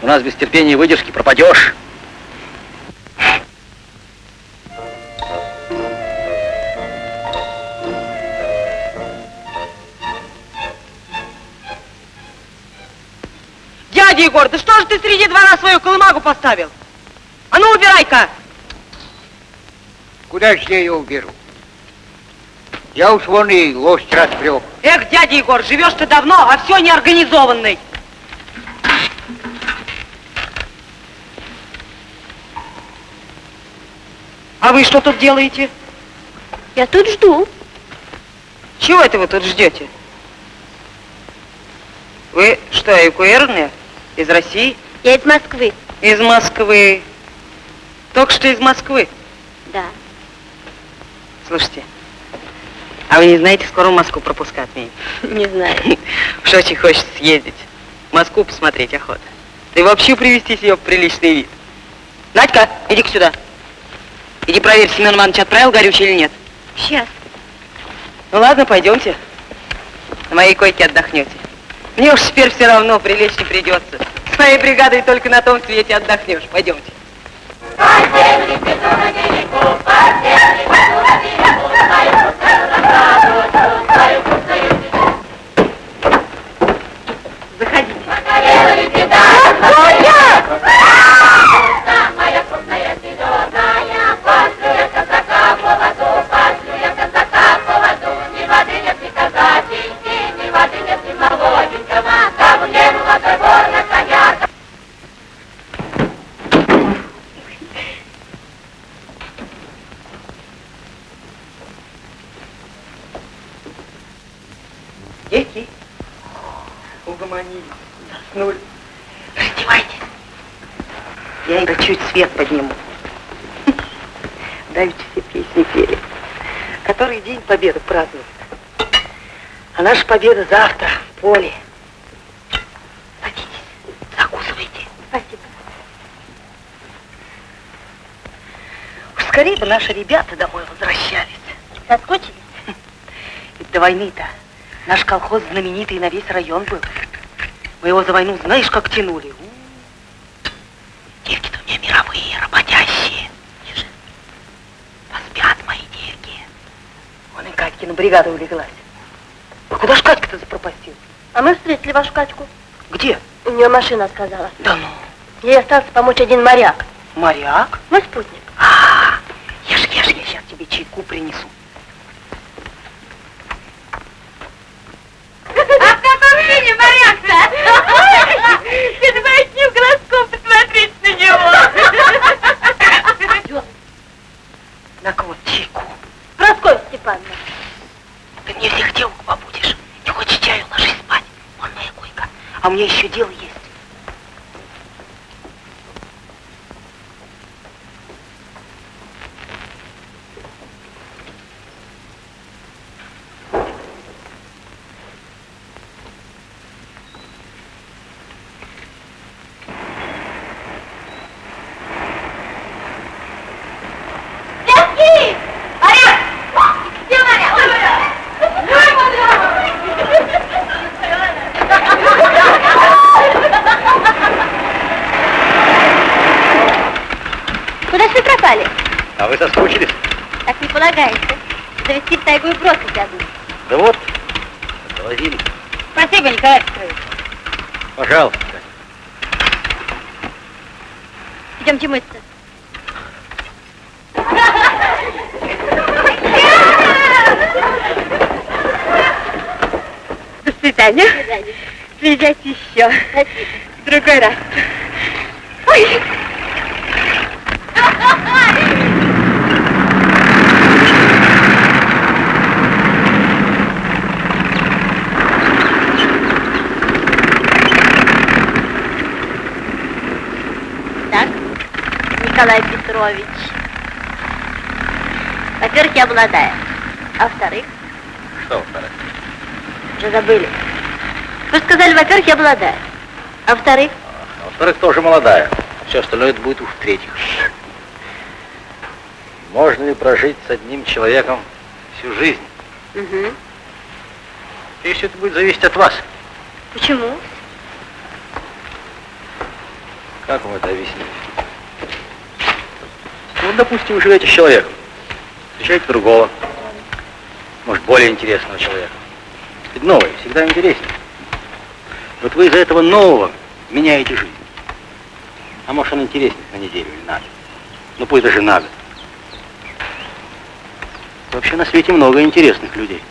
У нас без терпения и выдержки пропадешь. Дядя Егор, да что же ты среди двора свою колымагу поставил? А ну, убирай-ка! Куда же я ее уберу? Я уж вон и лошадь распрек. Эх, дядя Егор, живешь ты давно, а все неорганизованный. А вы что тут делаете? Я тут жду. Чего это вы тут ждете? Вы что, эвакуированные? Из России? Я из Москвы. Из Москвы. Только что из Москвы. Да. Слушайте, а вы не знаете, скоро в Москву пропуска отменят? Не знаю. Уж очень хочется съездить. Москву посмотреть охота. Да и вообще привести себе в приличный вид. Надька, иди-ка сюда. Иди проверь, Семен Иванович отправил горючее или нет. Сейчас. Ну ладно, пойдемте. На моей койке отдохнете. Мне уж теперь все равно прилечь не придется. С моей бригадой только на том свете отдохнешь. Пойдемте. Заходите. Дети, угомонились, заснули. Раздевайтесь. Я им чуть свет подниму. Давеча все песни пели. Который день победы празднуют. А наша победа завтра в поле. Садитесь, закусывайте. Спасибо. Уж скорее бы наши ребята домой возвращались. Соскучились? Ведь до войны-то наш колхоз знаменитый на весь район был. Мы его за войну знаешь, как тянули. Девки-то у меня мировые, работящие. Тише. Поспят мои девки. Вон и Катькина бригада улеглась. А куда ж Катька-то запропастила? А мы встретили вашу Катьку. Где? У нее машина отказала. Да ну. Ей остался помочь один моряк. Моряк? Мой спутник. А, ешь, ешь, я сейчас тебе чайку принесу. А в каком виде моряк-то? Ты глазку посмотреть на него. На вот чайку. Прасковья Степановна. Ты мне всех дел побудешь. Не хочешь чаю, ложись спать. Вон моя койка. А у меня еще дело есть. Девки! Моряк! Где моряк? Куда ж вы пропали? А вы соскучились? Так не полагается. Завести в тайгу и бросить одну. Да вот, довозили. Спасибо, Николай Петрович. Пожалуйста. Идемте мыться. До свидания. До свидания. Приезжайте еще. Спасибо. В другой раз. Ой. Так, Николай Петрович. Молодая. А во-вторых, Что, во-вторых? уже забыли. Вы сказали, во-первых, я молодая. А во-вторых, А во-вторых, тоже молодая. Все остальное это будет уж в-третьих. Можно ли прожить с одним человеком всю жизнь? угу. И все это будет зависеть от вас. почему? Как вам это объяснить? Ну, допустим, вы живете с человеком. Встречаете другого. Может, более интересного человека. Ведь новое всегда интереснее. Вот вы из-за этого нового меняете жизнь. А может, он интереснее на неделю или на год. Ну, пусть даже на год. Вообще на свете много интересных людей.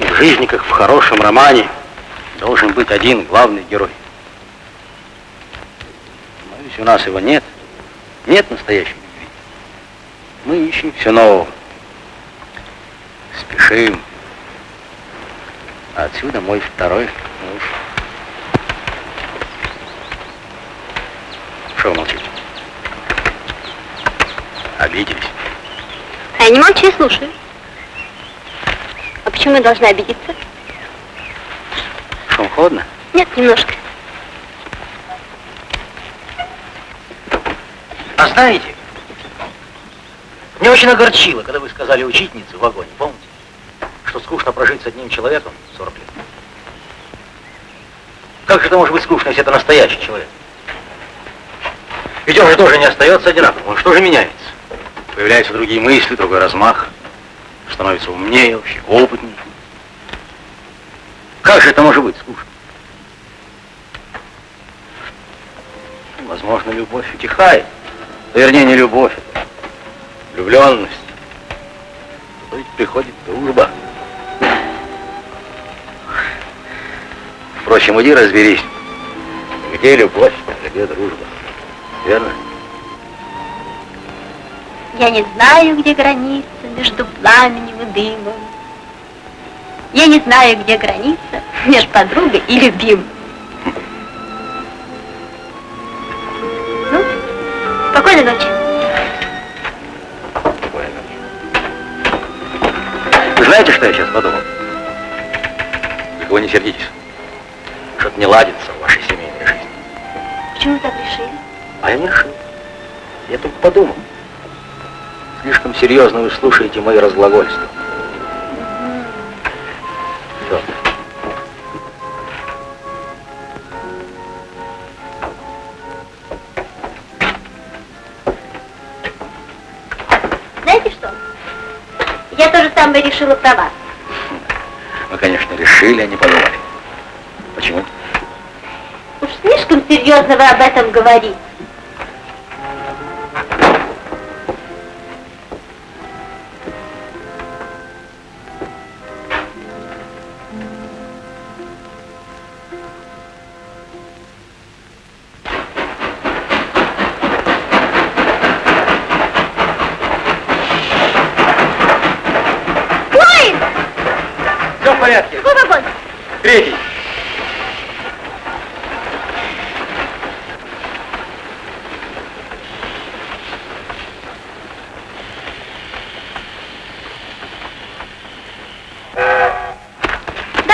В жизни, в хорошем романе, должен быть один главный герой. Но у нас его нет. Нет настоящей любви. Мы ищем все нового. Спешим. А отсюда мой второй муж. Что вы молчите? Обиделись. А я не молчу и слушаю. А почему я должна обидеться? Шум холодно? Нет, немножко. А знаете, мне очень огорчило, когда вы сказали учительнице в вагоне, помните, что скучно прожить с одним человеком 40 лет. Как же это может быть скучно, если это настоящий человек? Ведь он же тоже не остается одинаковым, он что же меняется? Появляются другие мысли, другой размах, становится умнее, вообще опытнее. Как же это может быть скучно? Возможно, любовь утихает. Вернее, не любовь, влюбленность. То ведь приходит дружба. Впрочем, иди разберись, где любовь, а где дружба. Верно? Я не знаю, где граница между пламенем и дымом. Я не знаю, где граница между подругой и любимым. Сердитесь. Что-то не ладится в вашей семейной жизни. Почему вы так решили? А я не решил. Я только подумал. Слишком серьезно вы слушаете мои разглагольства. Все. Знаете что? Я тоже самое решила про вас. Решили, а не подумали. Почему? Уж слишком серьезно вы об этом говорите.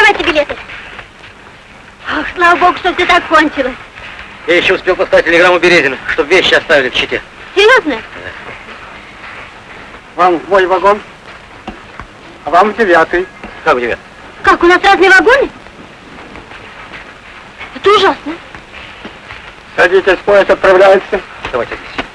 Давайте билеты. Ах, слава богу, что все так кончилось. Я еще успел поставить телеграмму Березина, чтобы вещи оставили в Чите. Серьезно? Вам в мой вагон, а вам в девятый. Как у тебя? Как, у нас разные вагоны? Это ужасно. Садитесь, поезд отправляется. Давайте здесь.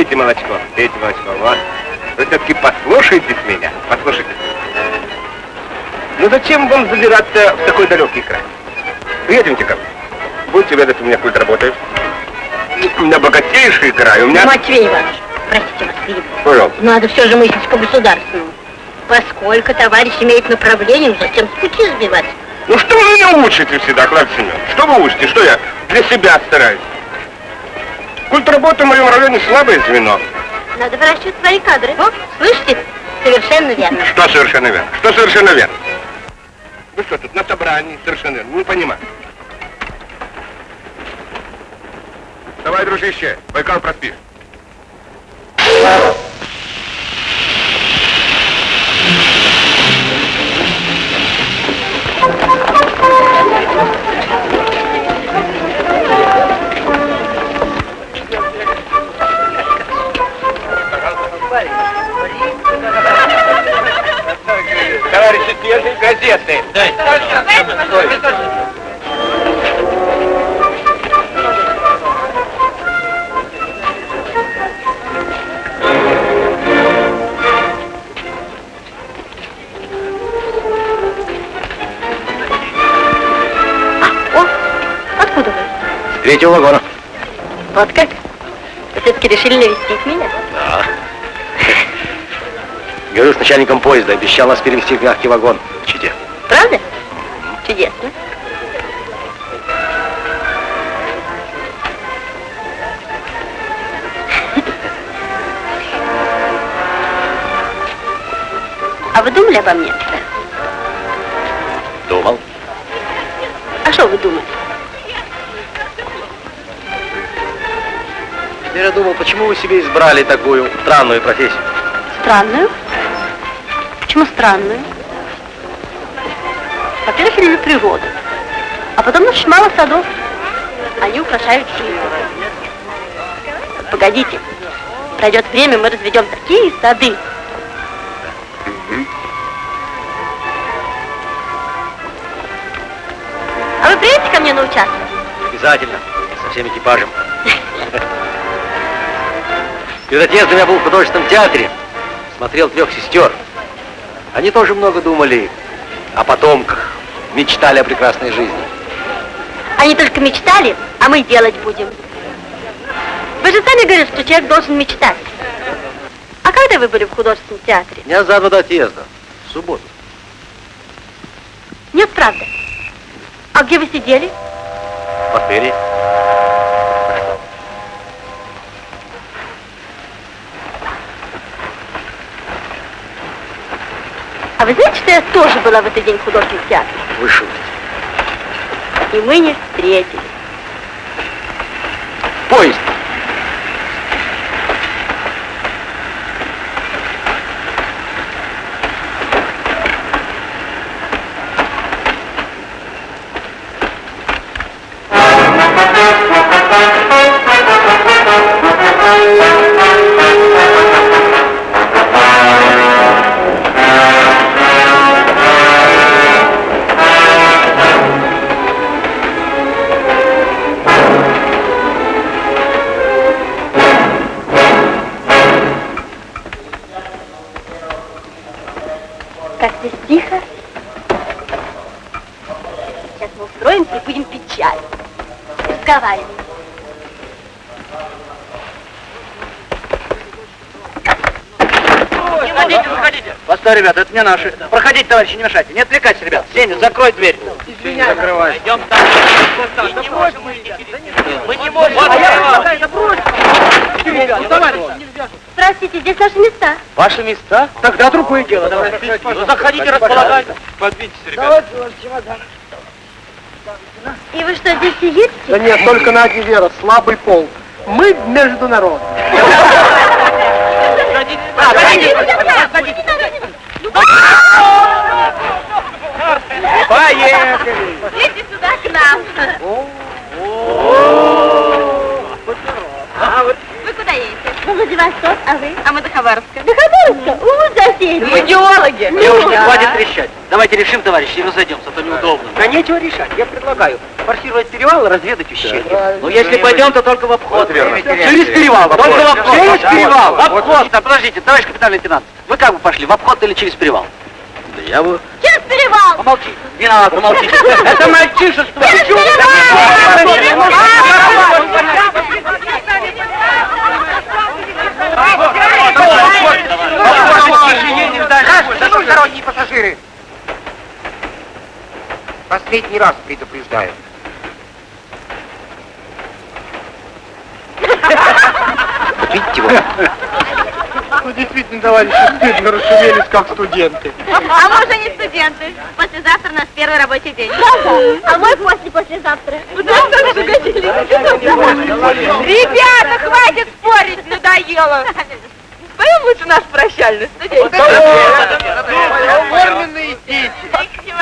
Пейте молочко, пейте молочко. Вот. Вы все-таки послушайтесь меня, послушайтесь. Ну зачем вам забираться в такой далекий край? Приедемте ко мне. Будете ведать, у меня культ работает. У меня богатейший край, у меня... Матвей Иванович, простите вас, перебью. Пожалуйста. Надо все же мыслить по государственному. Поскольку товарищ имеет направление, зачем с пути сбивать? Ну что вы меня учите всегда, Клавдий Семенович? Что вы учите? Что я для себя стараюсь? Культ работы в моем районе слабое звено. Надо выращивать свои кадры. О, слышите? Совершенно верно. Что совершенно верно? Что совершенно верно? Вы что, тут на собрании совершенно верно? Не понимаю. Давай, дружище, Байкал проспишь. Свежие газеты. Дай. Откуда вы? Третьего вагона. Вот как? Вы все-таки решили навестить меня? Говорю с начальником поезда, обещал нас перевести в мягкий вагон в Чите. Правда? Чудесно. А вы думали обо мне? Думал. А что вы думали? Теперь я думал, почему вы себе избрали такую странную профессию? Странную? Почему странную? Во-первых, люблю природу. А потом очень мало садов. Они украшают жизнь. Погодите. Пройдет время, мы разведем такие сады. А вы приедете ко мне на участок? Обязательно. Со всем экипажем. Перед отъездом я был в художественном театре. Смотрел трех сестер. Они тоже много думали о потомках. Мечтали о прекрасной жизни. Они только мечтали, а мы делать будем. Вы же сами говорили, что человек должен мечтать. А когда вы были в художественном театре? Дня за два до отъезда. В субботу. Нет, правда. А где вы сидели? В отеле. А вы знаете, что я тоже была в этот день в художественном театре? Вы шутите. И мы не встретились. Поезд. Ребята, это не наши. Проходите, товарищи, не мешайте. Не отвлекайтесь, ребят. Сеня, закрой дверь. Извини, закрывай. Идем там. Мы не можем. Мы не можем. Здравствуйте, здесь наши места. Ваши места? Тогда другое дело. Давай. Ну, заходите, располагайтесь. Подвиньтесь, ребята. И вы что, здесь сидите? Да нет, только Надя Вера, слабый пол. Мы международные. А, садитесь. Идите сюда к нам. Вы куда едете? В Владивосток, а вы? А мы до Хабаровска. До Хабаровска? У, соседи. Мы геологи. Девушки, хватит трещать. Давайте решим, товарищи, и разойдемся, а то неудобно. Да нечего решать. Я предлагаю форсировать перевал и разведать ущелье. Ну, если пойдем, то только в обход. Через перевал. Только в обход. Через перевал. В обход. Да, подождите, товарищ капитан лейтенант, вы как бы пошли, в обход или через перевал? Да я бы... Через перевал. Помолчи. Не надо, помолчите. Это мальчишество. Дорогие пассажиры! Последний раз предупреждаю. Видите вы? Ну, действительно, товарищи, стыдно расшумелись, как студенты. А не студенты. Послезавтра у нас первый рабочий день. А мой после-послезавтра. Ребята, хватит спорить, надоело. Споем лучше наш прощальный студент. Оформленные дети.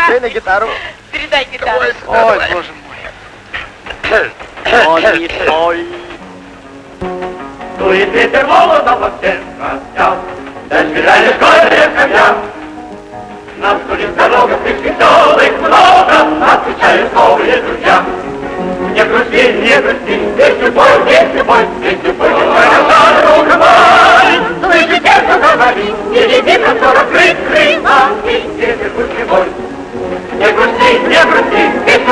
Дай на гитару. Передай гитару. Ой, боже мой. Дует ветер молодого всех растял, Дождь школьные камня. Нам судит дорога, их веселых много, Отвечают новые друзья. Не грусти, не грусти, пой, песню пой, песню пой, Моя друга мой. Слышите, что говорит, впереди простор открытый, А ты ветер ключевой. Не грусти, не грусти,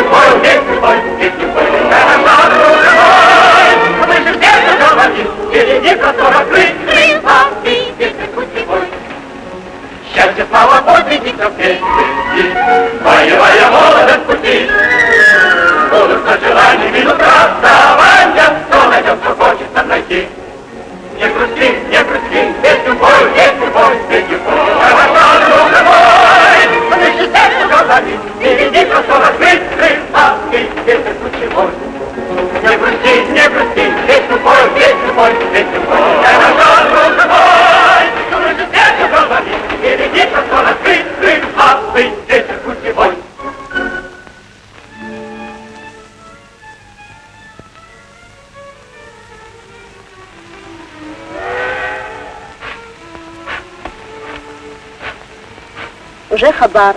пой, песню пой, песню пой, Моя друга мой. Слышишь, где говорит, впереди простор открытый, А ты ключевой. Счастье, слава, подвиги, все вместе, Боевая молодость пути. Будут на желание минут расставания, Кто найдет, что хочется найти. Не грусти, не грусти, песню пой, песню пой, песню пой, Хорошо, друг мой. Слышишь, сердце говорит, Впереди простор открытый, А ты ветер ключевой. Не грусти, не грусти, песню пой, песню пой, песню пой, Хорошо, друг мой. Слышишь, сердце Уже хабар.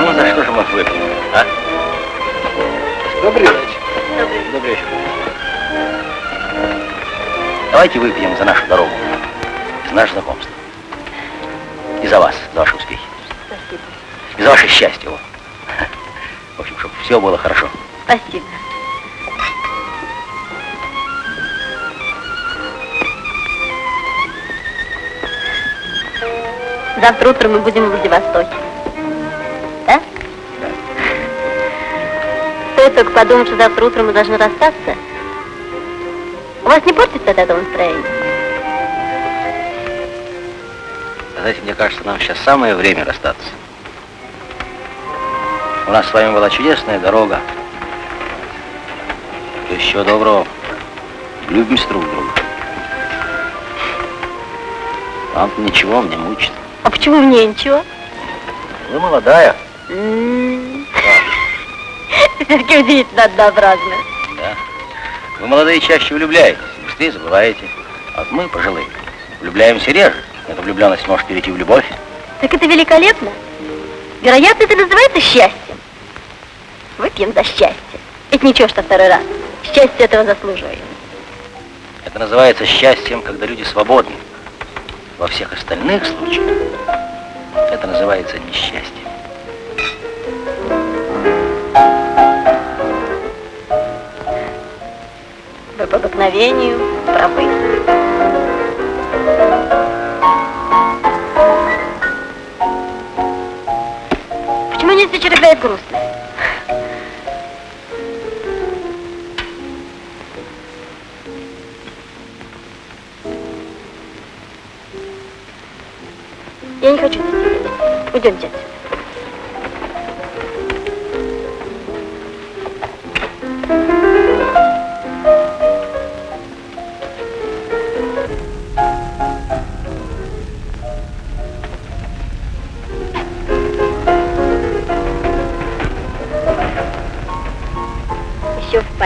Ну, за что же мы выпьем, а? Добрый вечер. Добрый вечер. Давайте выпьем за нашу дорогу, за наше знакомство. И за вас, за ваши успехи. Спасибо. И за ваше счастье. вот. В общем, чтобы все было хорошо. Спасибо. Завтра утром мы будем в Владивостоке. Стоит только подумать, что завтра утром мы должны расстаться. У вас не портится от этого настроение? Знаете, мне кажется, нам сейчас самое время расстаться. У нас с вами была чудесная дорога. Еще доброго. Любимся друг друга. Вам ничего, мне мучит. А почему мне ничего? Вы молодая. Все-таки удивительно однообразно. Да. Вы молодые чаще влюбляетесь, быстрее забываете. А вот мы, пожилые, влюбляемся реже. Эта влюбленность может перейти в любовь. Так это великолепно. Вероятно, это называется счастьем. Выпьем за счастье. Ведь ничего, что второй раз. Счастье этого заслуживает. Это называется счастьем, когда люди свободны. Во всех остальных случаях это называется несчастье. По обыкновению правы. Почему не играет грустно? Я не хочу. Уйдемте отсюда.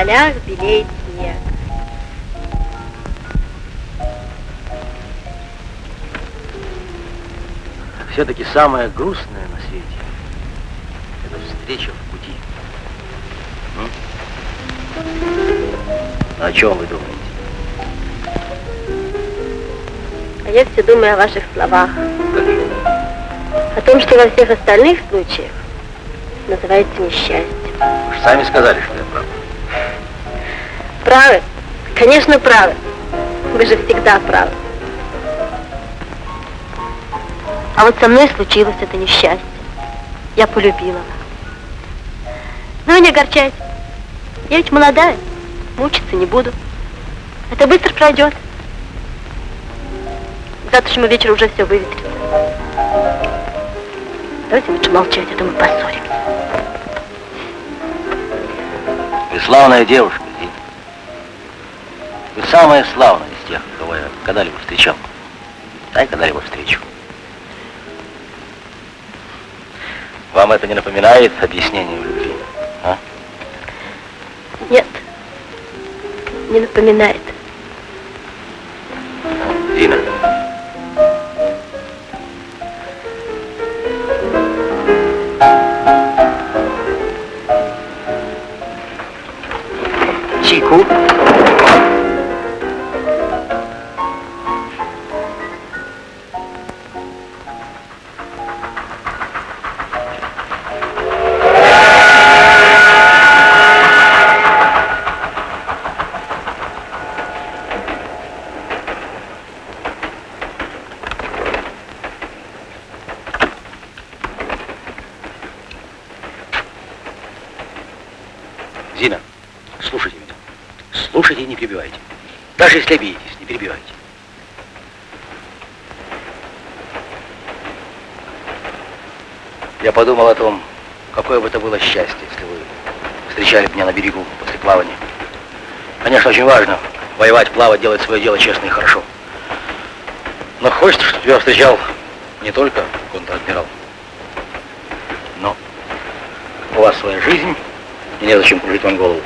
Полях белеет снег. Все-таки самое грустное на свете — это встреча в пути. М? О чем вы думаете? А я все думаю о ваших словах. О том, что во всех остальных случаях называется несчастье. Вы же сами сказали, что. Правы? Конечно, правы. Вы же всегда правы. А вот со мной случилось это несчастье. Я полюбила вас. Но вы не огорчайтесь. Я ведь молодая, мучиться не буду. Это быстро пройдет. К завтрашнему вечеру уже все выветрится. Давайте лучше молчать, а то мы поссоримся. Вы славная девушка. Вы самая славная из тех, кого я когда-либо встречал. Да когда-либо встречу. Вам это не напоминает объяснение в любви? А? Нет, не напоминает. Даже если обидитесь, не перебивайте. Я подумал о том, какое бы это было счастье, если вы встречали меня на берегу после плавания. Конечно, очень важно воевать, плавать, делать свое дело честно и хорошо. Но хочется, чтобы тебя встречал не только контр-адмирал, но у вас своя жизнь, и незачем кружить вам голову.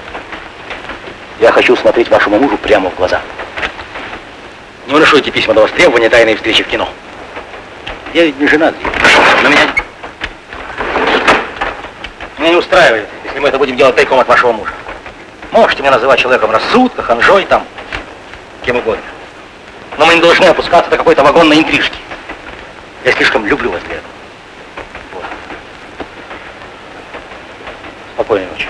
Я хочу смотреть вашему мужу прямо в глаза. Не выношу эти письма до востребования тайной встречи в кино. Я ведь не женат, но меня... Меня не устраивает, если мы это будем делать тайком от вашего мужа. Можете меня называть человеком рассудка, ханжой там, кем угодно. Но мы не должны опускаться до какой-то вагонной интрижки. Я слишком люблю вас для этого. Вот. Спокойной ночи.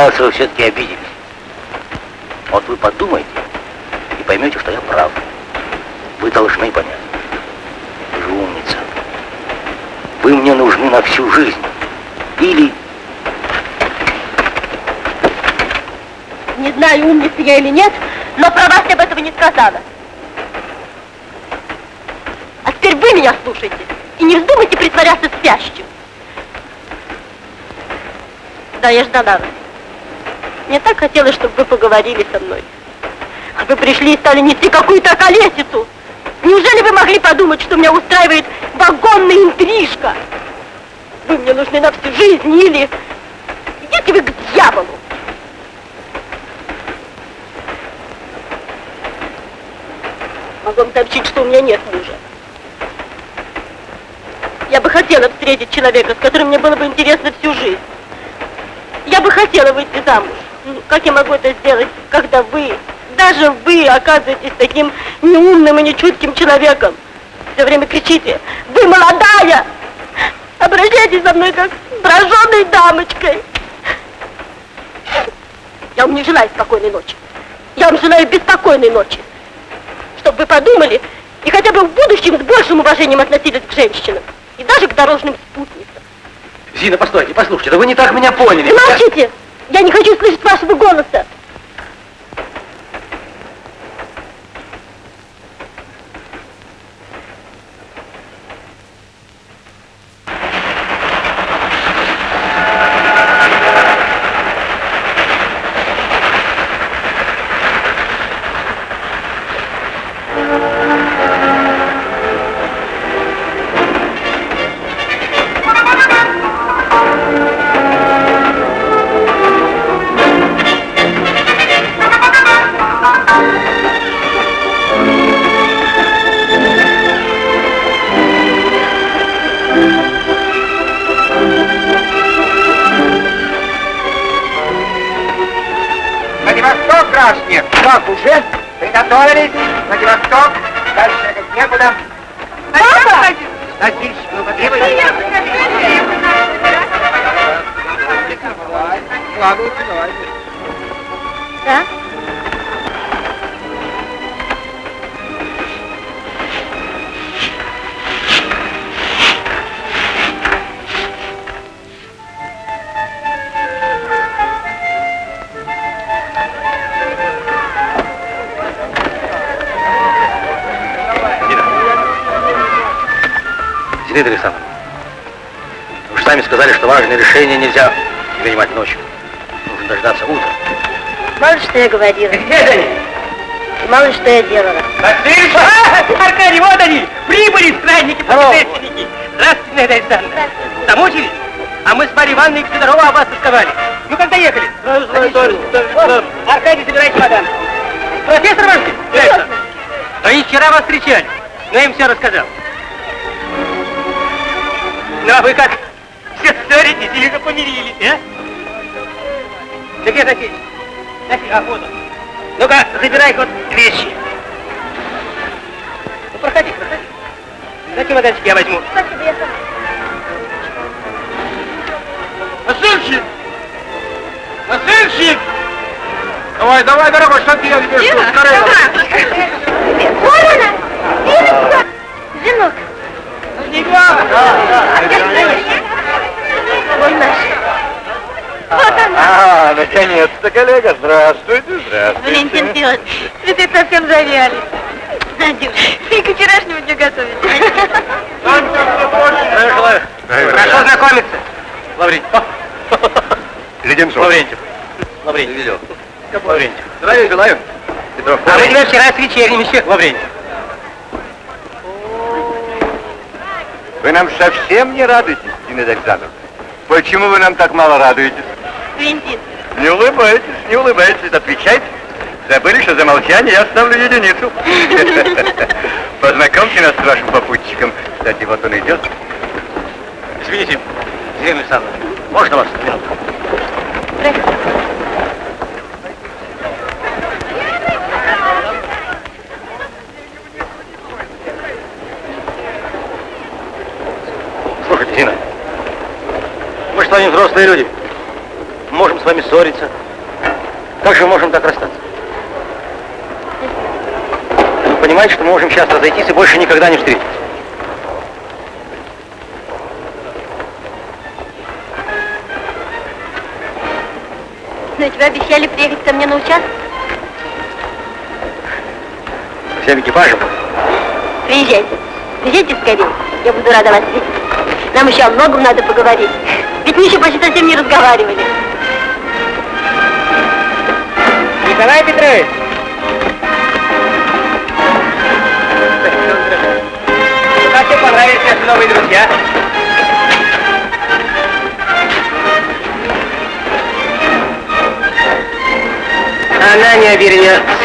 Оказывается, вы все-таки обиделись. Вот вы подумайте и поймете, что я прав. Вы должны понять. Вы же умница. Вы мне нужны на всю жизнь. Или Не знаю, умница я или нет, но про вас я об этого не сказала. А теперь вы меня слушайте и не вздумайте притворяться спящим. Да, я ждала вас. Мне так хотелось, чтобы вы поговорили со мной. А вы пришли и стали нести какую-то колесицу. Неужели вы могли подумать, что меня устраивает вагонная интрижка? Вы мне нужны на всю жизнь или... Идите вы к дьяволу! Могу вам сообщить, что у меня нет мужа. Я бы хотела встретить человека, с которым мне было бы интересно всю жизнь. Я бы хотела выйти замуж. Как я могу это сделать, когда вы, даже вы оказываетесь таким неумным и нечутким человеком? Все время кричите, вы молодая! Обращайтесь со мной как с броженной дамочкой. Я вам не желаю спокойной ночи. Я вам желаю беспокойной ночи. Чтобы вы подумали и хотя бы в будущем с большим уважением относились к женщинам. И даже к дорожным спутницам. Зина, постойте, послушайте, да вы не так меня поняли. Замолчите! Я не хочу слышать вашего голоса. Говорила. Где они? И мало что я делала. Васильевич! А, Аркадий, вот они! Прибыли странники, путешественники! Здравствуйте, Надя Александровна! Замучились? А мы с Марьей Ивановной Федорова об вас тосковали. Ну, когда ехали? Аркадий, забирайте чемодан. Профессор ваш? Конечно. Они вчера вас встречали, но я им все рассказал. Ну, а вы как? Все ссоритесь или же помирились, а? Да где А вот он. Ну-ка, забирай вот вещи. Ну, проходи, проходи. На чемоданчик я возьму. Спасибо, я сама. Носильщик! Носильщик! Давай, давай, дорогой, что ты я тебе жду? Скорее. Вот она! Диночка! Женок! Вон наш. Вот она! А, наконец-то, коллега, здравствуйте, здравствуйте. Валентин Федорович, цветы совсем завяли. Надюш, ты к вчерашнему не готовить. Здравия желаю. Хорошо знакомиться. Лаврентьев. Леденцов. Лаврентьев. Лаврентьев. Видел. Лаврентьев. Здравия желаю. Петров. А мы тебя вчера с вечерним еще. Лаврентьев. Вы нам совсем не радуетесь, Зинаида Александровна. Почему вы нам так мало радуетесь? Валентин, Не улыбайтесь, не улыбайтесь, отвечайте. Забыли, что за молчание я ставлю единицу. Познакомьте нас с вашим попутчиком. Кстати, вот он идет. Извините, Зина Александровна, можно вас минутку? Слушайте, Зина, мы с вами взрослые люди. Можем с вами ссориться. Как же мы можем так расстаться? Вы понимаете, что мы можем сейчас разойтись и больше никогда не встретиться? но тебя обещали приехать ко мне на участок. Всем экипажем. Приезжайте. Приезжайте скорее. Я буду рада вас видеть. Нам еще о многом надо поговорить. Ведь мы еще почти совсем не разговаривали. Николай Петрович! Как тебе понравились наши новые друзья? Она не обернется.